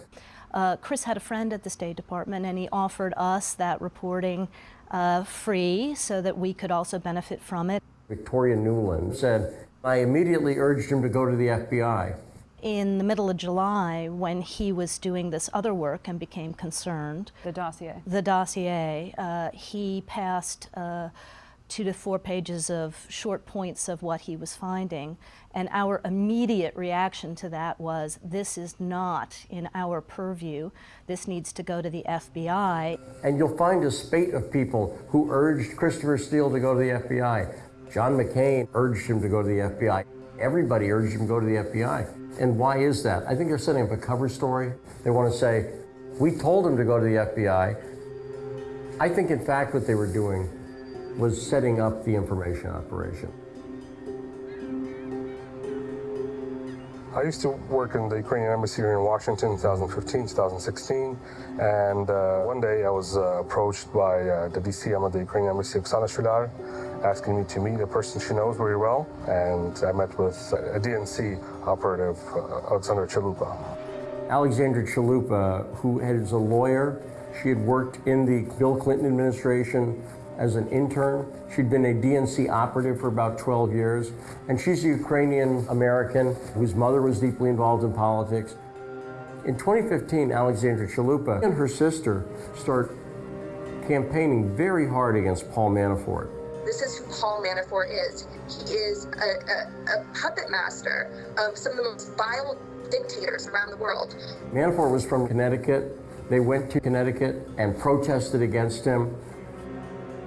Uh, Chris had a friend at the State Department and he offered us that reporting uh, free so that we could also benefit from it. Victoria Nuland said, I immediately urged him to go to the FBI. In the middle of July, when he was doing this other work and became concerned, the dossier, the dossier, uh, he passed uh, two to four pages of short points of what he was finding. And our immediate reaction to that was this is not in our purview. This needs to go to the FBI. And you'll find a spate of people who urged Christopher Steele to go to the FBI. John McCain urged him to go to the FBI. Everybody urged him to go to the FBI. And why is that? I think they're setting up a cover story. They want to say, we told him to go to the FBI. I think, in fact, what they were doing was setting up the information operation. I used to work in the Ukrainian embassy here in Washington in 2015, 2016, and uh, one day I was uh, approached by uh, the DCM of the Ukrainian embassy, Oksana Shulyar, asking me to meet a person she knows very well, and I met with a DNC operative, uh, Alexandra Chalupa. Alexandra Chalupa, who is a lawyer, she had worked in the Bill Clinton administration as an intern. She'd been a DNC operative for about 12 years, and she's a Ukrainian American whose mother was deeply involved in politics. In 2015, Alexandra Chalupa and her sister start campaigning very hard against Paul Manafort. This is who Paul Manafort is. He is a, a, a puppet master of some of the most vile dictators around the world. Manafort was from Connecticut. They went to Connecticut and protested against him.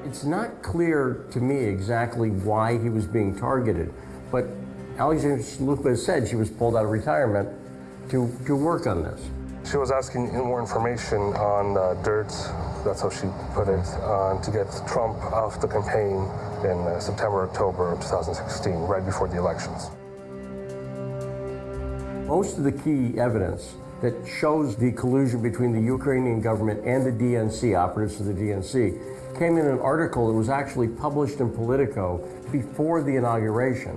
It's not clear to me exactly why he was being targeted, but Alexandra Chalupa said she was pulled out of retirement to, to work on this. She was asking more information on uh, dirt, that's how she put it, uh, to get Trump off the campaign in uh, September, October of 2016, right before the elections. Most of the key evidence that shows the collusion between the Ukrainian government and the DNC, operatives of the DNC, came in an article that was actually published in Politico before the inauguration.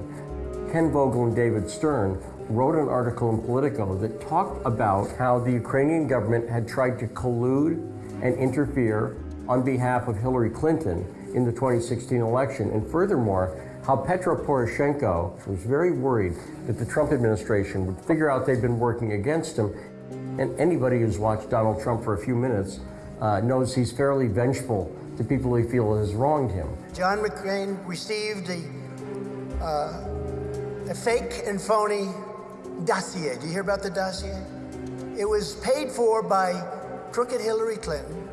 Ken Vogel and David Stern wrote an article in Politico that talked about how the Ukrainian government had tried to collude and interfere on behalf of Hillary Clinton in the 2016 election. And furthermore, how Petro Poroshenko was very worried that the Trump administration would figure out they'd been working against him. And anybody who's watched Donald Trump for a few minutes uh, knows he's fairly vengeful to people he feels has wronged him. John McCain received a, uh, a fake and phony dossier. Do you hear about the dossier? It was paid for by crooked Hillary Clinton,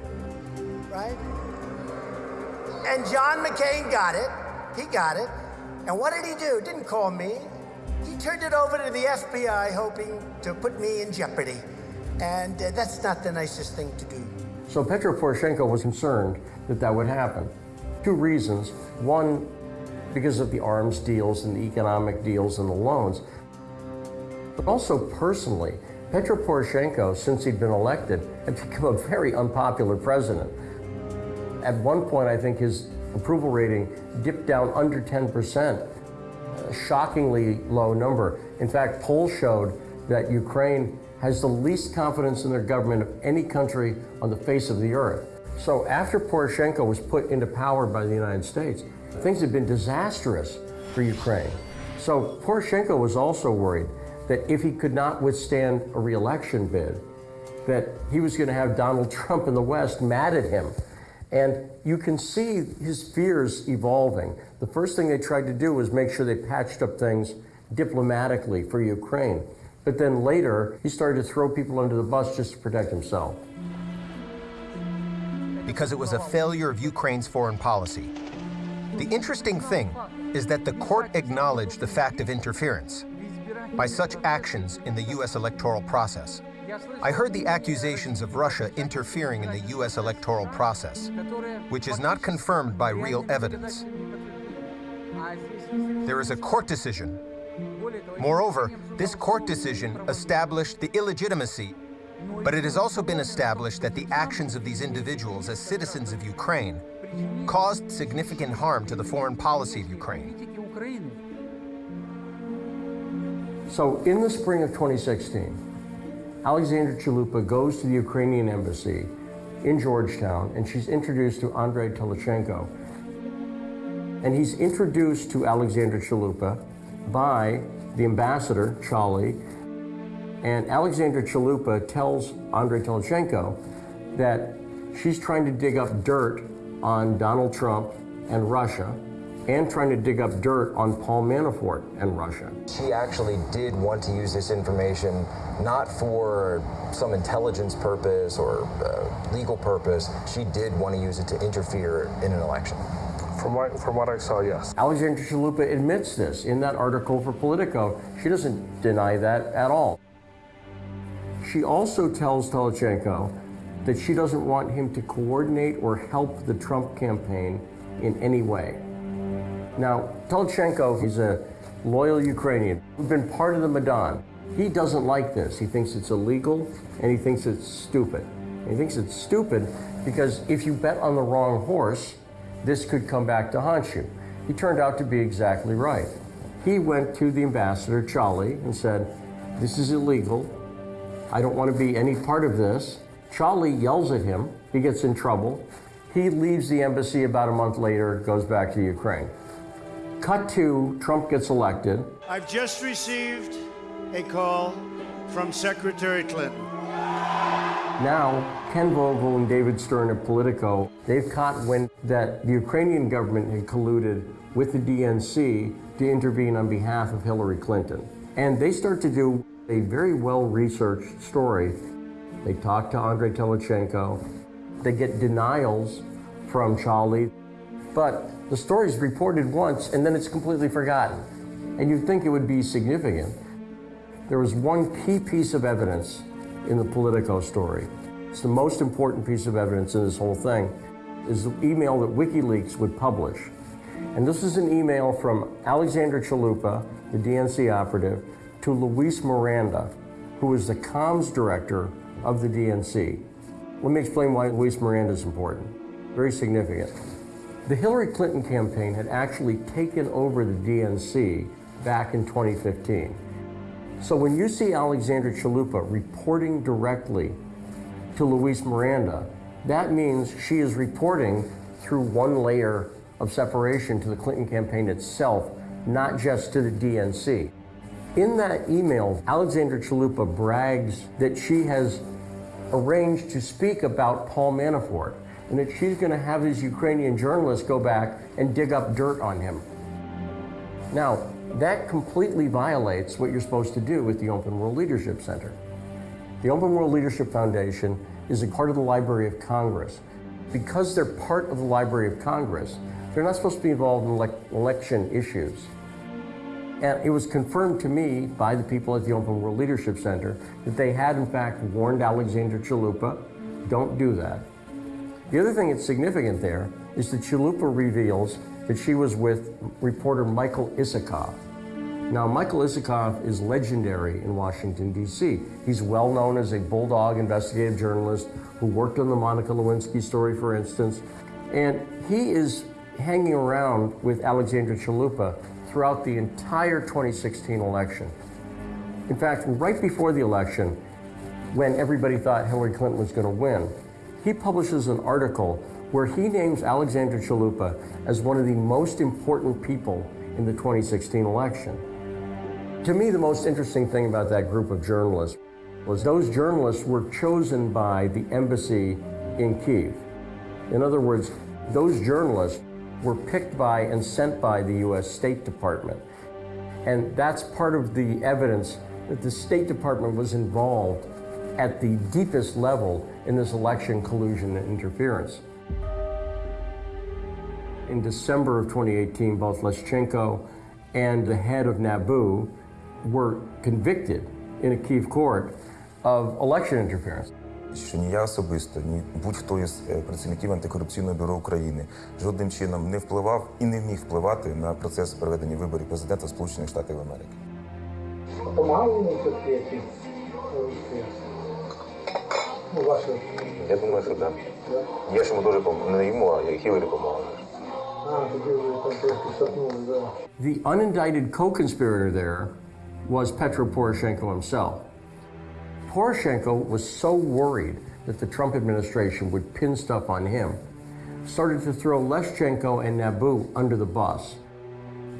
right? And John McCain got it. He got it. And what did he do? Didn't call me. He turned it over to the FBI, hoping to put me in jeopardy. And uh, that's not the nicest thing to do. So Petro Poroshenko was concerned that that would happen. Two reasons. One, because of the arms deals and the economic deals and the loans. But also personally, Petro Poroshenko, since he'd been elected, had become a very unpopular president. At one point, I think his approval rating dipped down under 10%, a shockingly low number. In fact, polls showed that Ukraine has the least confidence in their government of any country on the face of the earth. So after Poroshenko was put into power by the United States, things had been disastrous for Ukraine. So Poroshenko was also worried that if he could not withstand a reelection bid, that he was going to have Donald Trump in the West mad at him. And you can see his fears evolving. The first thing they tried to do was make sure they patched up things diplomatically for Ukraine. But then later, he started to throw people under the bus just to protect himself. Because it was a failure of Ukraine's foreign policy. The interesting thing is that the court acknowledged the fact of interference by such actions in the U.S. electoral process. I heard the accusations of Russia interfering in the U.S. electoral process, which is not confirmed by real evidence. There is a court decision. Moreover, this court decision established the illegitimacy, but it has also been established that the actions of these individuals as citizens of Ukraine caused significant harm to the foreign policy of Ukraine. So in the spring of 2016, Alexandra Chalupa goes to the Ukrainian embassy in Georgetown and she's introduced to Andrei Telizhenko. And he's introduced to Alexandra Chalupa by the ambassador, Chaly, and Alexandra Chalupa tells Andrei Telizhenko that she's trying to dig up dirt on Donald Trump and Russia and trying to dig up dirt on Paul Manafort and Russia. She actually did want to use this information not for some intelligence purpose or uh, legal purpose. She did want to use it to interfere in an election. From what, from what I saw, yes. Alexandra Chalupa admits this in that article for Politico. She doesn't deny that at all. She also tells Telizhenko that she doesn't want him to coordinate or help the Trump campaign in any way. Now, Telizhenko is a loyal Ukrainian who's been part of the Maidan. He doesn't like this. He thinks it's illegal and he thinks it's stupid. He thinks it's stupid because if you bet on the wrong horse, this could come back to haunt you. He turned out to be exactly right. He went to the ambassador, Chaly, and said, This is illegal. I don't want to be any part of this. Chaly yells at him. He gets in trouble. He leaves the embassy about a month later, goes back to Ukraine. Cut to Trump gets elected. I've just received a call from Secretary Clinton. Now, Ken Vogel and David Stern of Politico, they've caught wind that the Ukrainian government had colluded with the DNC to intervene on behalf of Hillary Clinton. And they start to do a very well-researched story. They talk to Andrei Telizhenko. They get denials from Chaly. But the story is reported once and then it's completely forgotten. And you'd think it would be significant. There was one key piece of evidence in the Politico story. It's the most important piece of evidence in this whole thing is the email that WikiLeaks would publish. And this is an email from Alexander Chalupa, the DNC operative, to Luis Miranda, who is the comms director of the DNC. Let me explain why Luis Miranda is important. Very significant. The Hillary Clinton campaign had actually taken over the DNC back in 2015. So when you see Alexander Chalupa reporting directly to Luis Miranda, that means she is reporting through one layer of separation to the Clinton campaign itself, not just to the DNC. In that email, Alexandra Chalupa brags that she has arranged to speak about Paul Manafort and that she's going to have these Ukrainian journalists go back and dig up dirt on him. Now, that completely violates what you're supposed to do with the Open World Leadership Center. The Open World Leadership Foundation is a part of the Library of Congress. Because they're part of the Library of Congress, they're not supposed to be involved in elec election issues. And it was confirmed to me by the people at the Open World Leadership Center that they had, in fact, warned Alexandra Chalupa, don't do that. The other thing that's significant there is that Chalupa reveals that she was with reporter Michael Isikoff. Now, Michael Isikoff is legendary in Washington, D.C. He's well known as a bulldog investigative journalist who worked on the Monica Lewinsky story, for instance. And he is hanging around with Alexandra Chalupa throughout the entire 2016 election. In fact, right before the election, when everybody thought Hillary Clinton was going to win, he publishes an article where he names Alexandra Chalupa as one of the most important people in the 2016 election. To me, the most interesting thing about that group of journalists was those journalists were chosen by the embassy in Kiev. In other words, those journalists were picked by and sent by the U.S. State Department. And that's part of the evidence that the State Department was involved at the deepest level in this election collusion and interference. In December of 2018, both Leshchenko and the head of NABU were convicted in a Kiev court of election interference. Що ні я особисто, ні будь-хто із працівників антикорупційного бюро України жодним чином не впливав і не міг впливати на процес проведення виборів президента Сполучених Штатів Америки. Я думаю, що так. Я ж йому дуже допомагав. Не йому, а я Хіларі допомагав. The unindicted co-conspirator there was Petro Poroshenko himself. Poroshenko was so worried that the Trump administration would pin stuff on him, started to throw Leshchenko and NABU under the bus.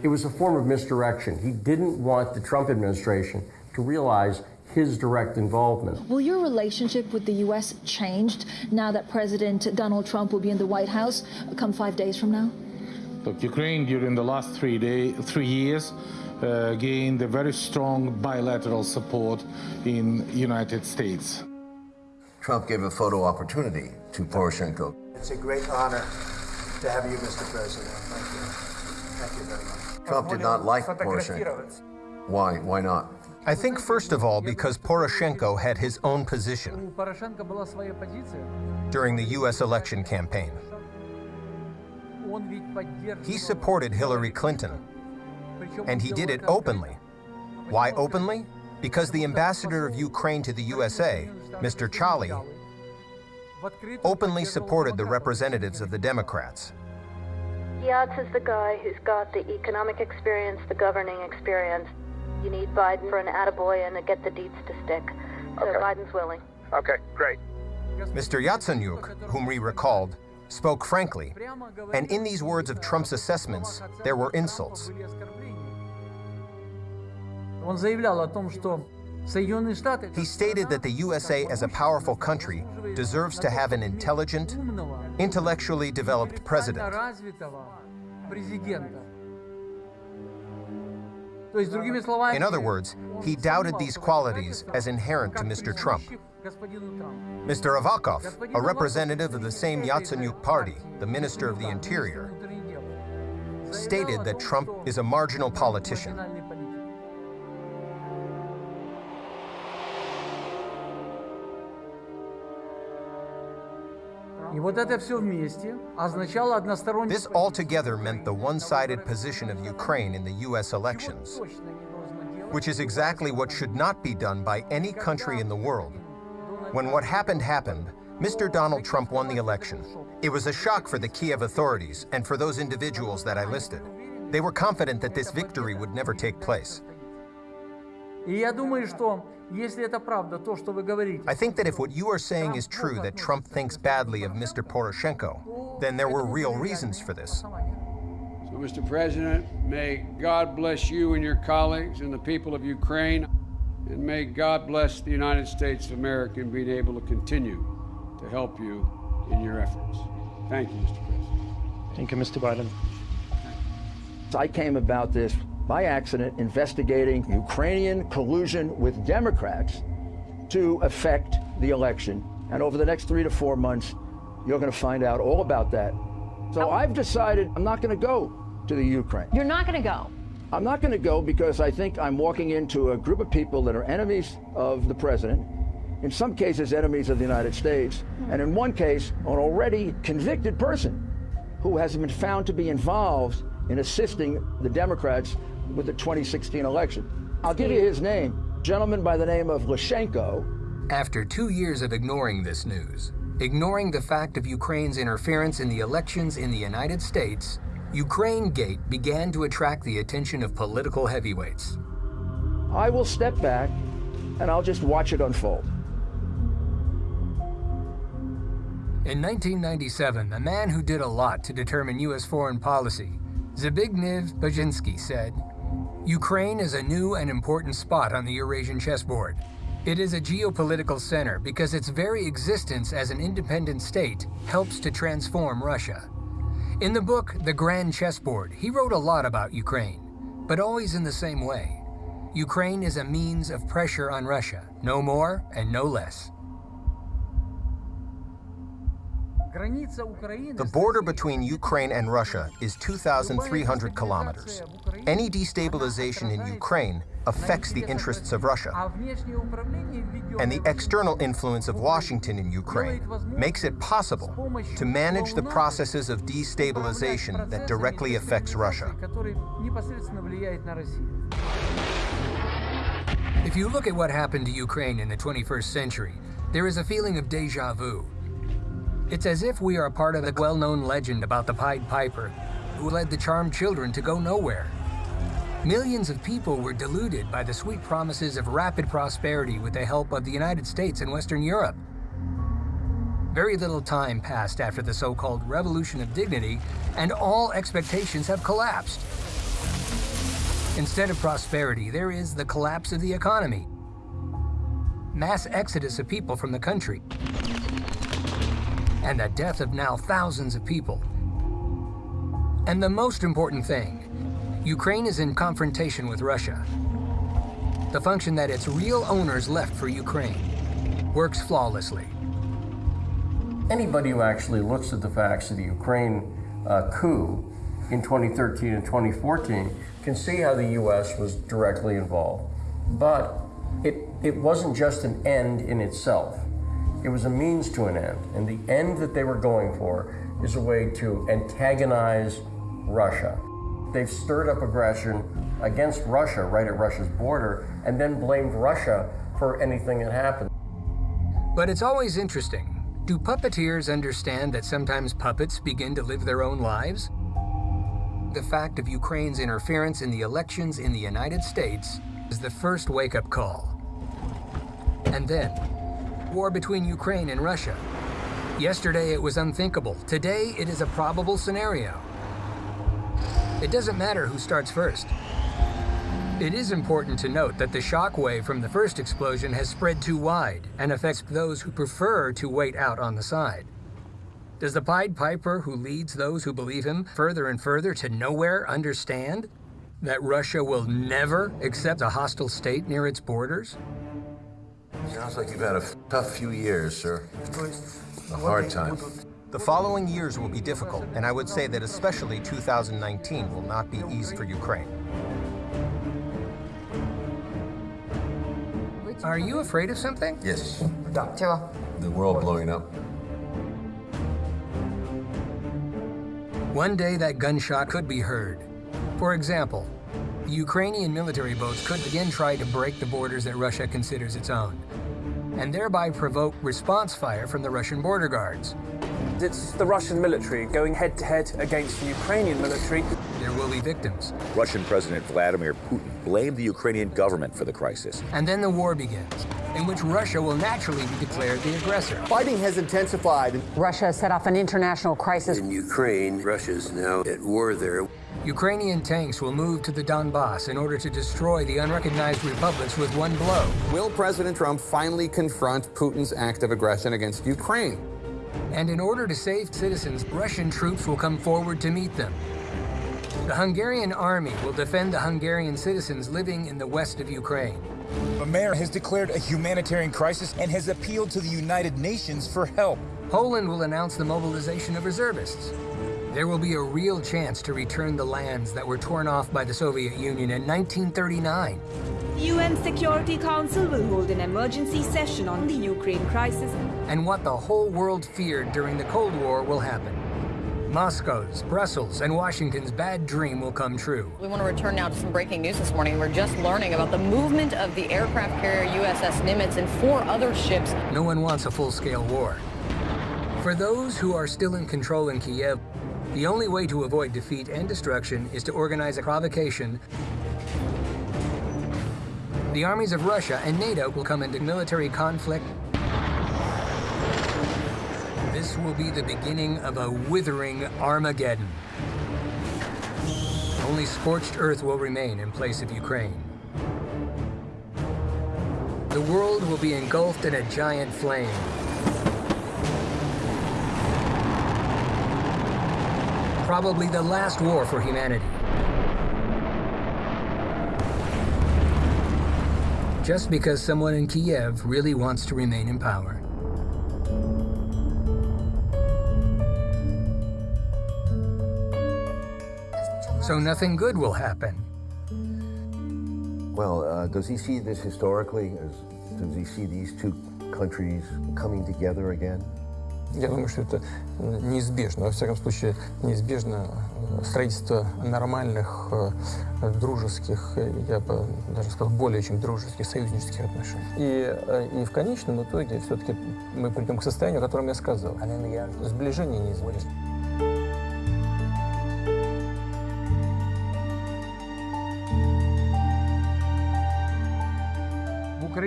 It was a form of misdirection. He didn't want the Trump administration to realize his direct involvement. Will your relationship with the U.S. changed now that President Donald Trump will be in the White House come five days from now? Look, Ukraine during the last three day, three years uh, gained a very strong bilateral support in United States. Trump gave a photo opportunity to Poroshenko. It's a great honor to have you, Mr. President. Thank you. Thank you very much. Trump did not like Poroshenko. Why? Why not? I think, first of all, because Poroshenko had his own position during the U.S. election campaign. He supported Hillary Clinton, and he did it openly. Why openly? Because the ambassador of Ukraine to the USA, Mr. Chaly, openly supported the representatives of the Democrats. Yats is the guy who's got the economic experience, the governing experience. You need Biden for an attaboy and to get the deeds to stick. So Okay. Biden's willing. Okay, great. Mr. Yatsenyuk, whom we recalled, spoke frankly, and in these words of Trump's assessments, there were insults. He stated that the USA as a powerful country deserves to have an intelligent, intellectually developed president. In other words, he doubted these qualities as inherent to Mr. Trump. Mr. Avakov, a representative of the same Yatsenyuk party, the Minister of the Interior, stated that Trump is a marginal politician. This altogether meant the one-sided position of Ukraine in the U.S. elections, which is exactly what should not be done by any country in the world when what happened happened, Mr. Donald Trump won the election. It was a shock for the Kiev authorities and for those individuals that I listed. They were confident that this victory would never take place. I think that if what you are saying is true, that Trump thinks badly of Mr. Poroshenko, then there were real reasons for this. So, Mr. President, may God bless you and your colleagues and the people of Ukraine and may God bless the United States of America in being able to continue to help you in your efforts. Thank you, Mr. President. Thank you, Mr. Biden. I came about this by accident investigating Ukrainian collusion with Democrats to affect the election. And over the next three to four months, you're going to find out all about that. So oh. I've decided I'm not going to go to the Ukraine. You're not going to go. I'm not going to go because I think I'm walking into a group of people that are enemies of the president, in some cases, enemies of the United States, and in one case, an already convicted person who has been found to be involved in assisting the Democrats with the 2016 election. I'll give you his name, gentleman by the name of Leshchenko. After two years of ignoring this news, ignoring the fact of Ukraine's interference in the elections in the United States, Ukraine Gate began to attract the attention of political heavyweights. I will step back and I'll just watch it unfold. In 1997, a man who did a lot to determine U.S. foreign policy, Zbigniew Brzezinski, said, Ukraine is a new and important spot on the Eurasian chessboard. It is a geopolitical center because its very existence as an independent state helps to transform Russia. In the book, The Grand Chessboard, he wrote a lot about Ukraine, but always in the same way. Ukraine is a means of pressure on Russia, no more and no less. The border between Ukraine and Russia is 2,300 kilometers. Any destabilization in Ukraine affects the interests of Russia. And the external influence of Washington in Ukraine makes it possible to manage the processes of destabilization that directly affects Russia. If you look at what happened to Ukraine in the 21st century, there is a feeling of deja vu. It's as if we are a part of the well-known legend about the Pied Piper, who led the charmed children to go nowhere. Millions of people were deluded by the sweet promises of rapid prosperity with the help of the United States and Western Europe. Very little time passed after the so-called Revolution of Dignity, and all expectations have collapsed. Instead of prosperity, there is the collapse of the economy. Mass exodus of people from the country and the death of now thousands of people. And the most important thing, Ukraine is in confrontation with Russia. The function that its real owners left for Ukraine works flawlessly. Anybody who actually looks at the facts of the Ukraine uh, coup in 2013 and 2014 can see how the U.S. was directly involved. But it, it wasn't just an end in itself. It was a means to an end. And the end that they were going for is a way to antagonize Russia. They've stirred up aggression against Russia right at Russia's border and then blamed Russia for anything that happened. But it's always interesting. Do puppeteers understand that sometimes puppets begin to live their own lives? The fact of Ukraine's interference in the elections in the United States is the first wake-up call. And then, war between Ukraine and Russia. Yesterday it was unthinkable. Today it is a probable scenario. It doesn't matter who starts first. It is important to note that the shock wave from the first explosion has spread too wide and affects those who prefer to wait out on the side. Does the Pied Piper who leads those who believe him further and further to nowhere understand that Russia will never accept a hostile state near its borders? Sounds like you've had a tough few years, sir. A hard time. The following years will be difficult, and I would say that especially 2019 will not be easy for Ukraine. Are you afraid of something? Yes. The world blowing up. One day that gunshot could be heard. For example, Ukrainian military boats could again try to break the borders that Russia considers its own, and thereby provoke response fire from the Russian border guards. It's the Russian military going head to head against the Ukrainian military. There will be victims. Russian President Vladimir Putin blamed the Ukrainian government for the crisis. And then the war begins, in which Russia will naturally be declared the aggressor. Fighting has intensified. Russia set off an international crisis. In Ukraine, Russia's now at war there. Ukrainian tanks will move to the Donbass in order to destroy the unrecognized republics with one blow. Will President Trump finally confront Putin's act of aggression against Ukraine? And in order to save citizens, Russian troops will come forward to meet them. The Hungarian army will defend the Hungarian citizens living in the west of Ukraine. The mayor has declared a humanitarian crisis and has appealed to the United Nations for help. Poland will announce the mobilization of reservists. There will be a real chance to return the lands that were torn off by the Soviet Union in 1939. The UN Security Council will hold an emergency session on the Ukraine crisis. And what the whole world feared during the Cold War will happen. Moscow's, Brussels, and Washington's bad dream will come true. We want to return now to some breaking news this morning. We're just learning about the movement of the aircraft carrier USS Nimitz and four other ships. No one wants a full-scale war. For those who are still in control in Kiev, the only way to avoid defeat and destruction is to organize a provocation. The armies of Russia and NATO will come into military conflict. This will be the beginning of a withering Armageddon. Only scorched earth will remain in place of Ukraine. The world will be engulfed in a giant flame. probably the last war for humanity. Just because someone in Kiev really wants to remain in power. So nothing good will happen. Well, uh, does he see this historically? Does he see these two countries coming together again? Я думаю, что это неизбежно, во всяком случае, неизбежно строительство нормальных, дружеских, я бы даже сказал, более чем дружеских, союзнических отношений. И, и в конечном итоге все-таки мы придем к состоянию, о котором я сказал. Сближение неизбежно.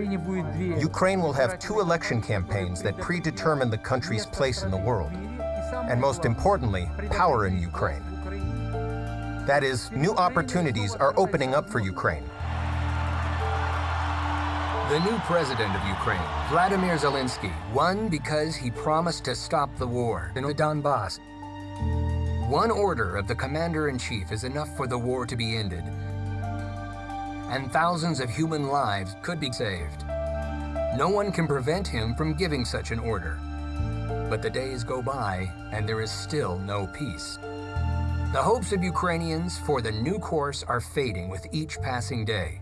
Ukraine will have two election campaigns that predetermine the country's place in the world, and most importantly, power in Ukraine. That is, new opportunities are opening up for Ukraine. The new president of Ukraine, Vladimir Zelensky, won because he promised to stop the war in the Donbass. One order of the commander-in-chief is enough for the war to be ended, and thousands of human lives could be saved. No one can prevent him from giving such an order. But the days go by, and there is still no peace. The hopes of Ukrainians for the new course are fading with each passing day.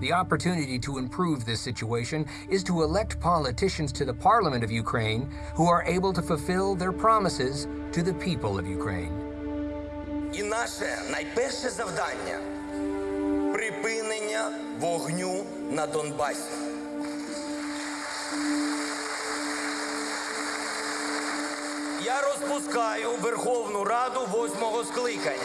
The opportunity to improve this situation is to elect politicians to the parliament of Ukraine who are able to fulfill their promises to the people of Ukraine. І наше найперше завдання припинення вогню на Донбасі. Я розпускаю Верховну Раду восьмого скликання.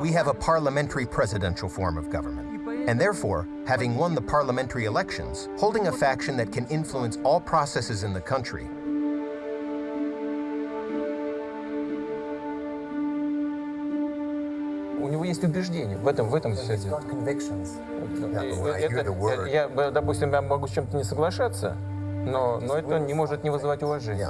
We have a parliamentary presidential form of government, and therefore, having won the parliamentary elections, holding a faction that can influence all processes in the country У него есть убеждения, в этом, в этом все дело. Это- я, допустим, я могу с чем-то не соглашаться, но, но это не может не вызывать уважения.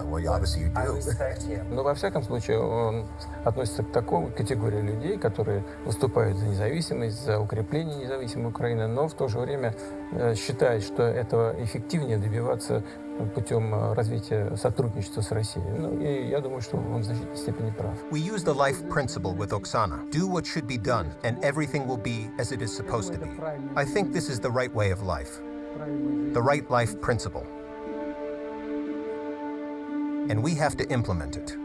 Но во всяком случае он относится к такой категории людей, которые выступают за независимость, за укрепление независимой Украины, но в то же время э, считает, что этого эффективнее добиваться путем э, развития сотрудничества с Россией. Ну, и я думаю, что он в значительной степени прав. We use the life principle with Oksana. Do what should be done, and everything will be as it is supposed to be. I think this is the right way of life. The right life principle. And we have to implement it.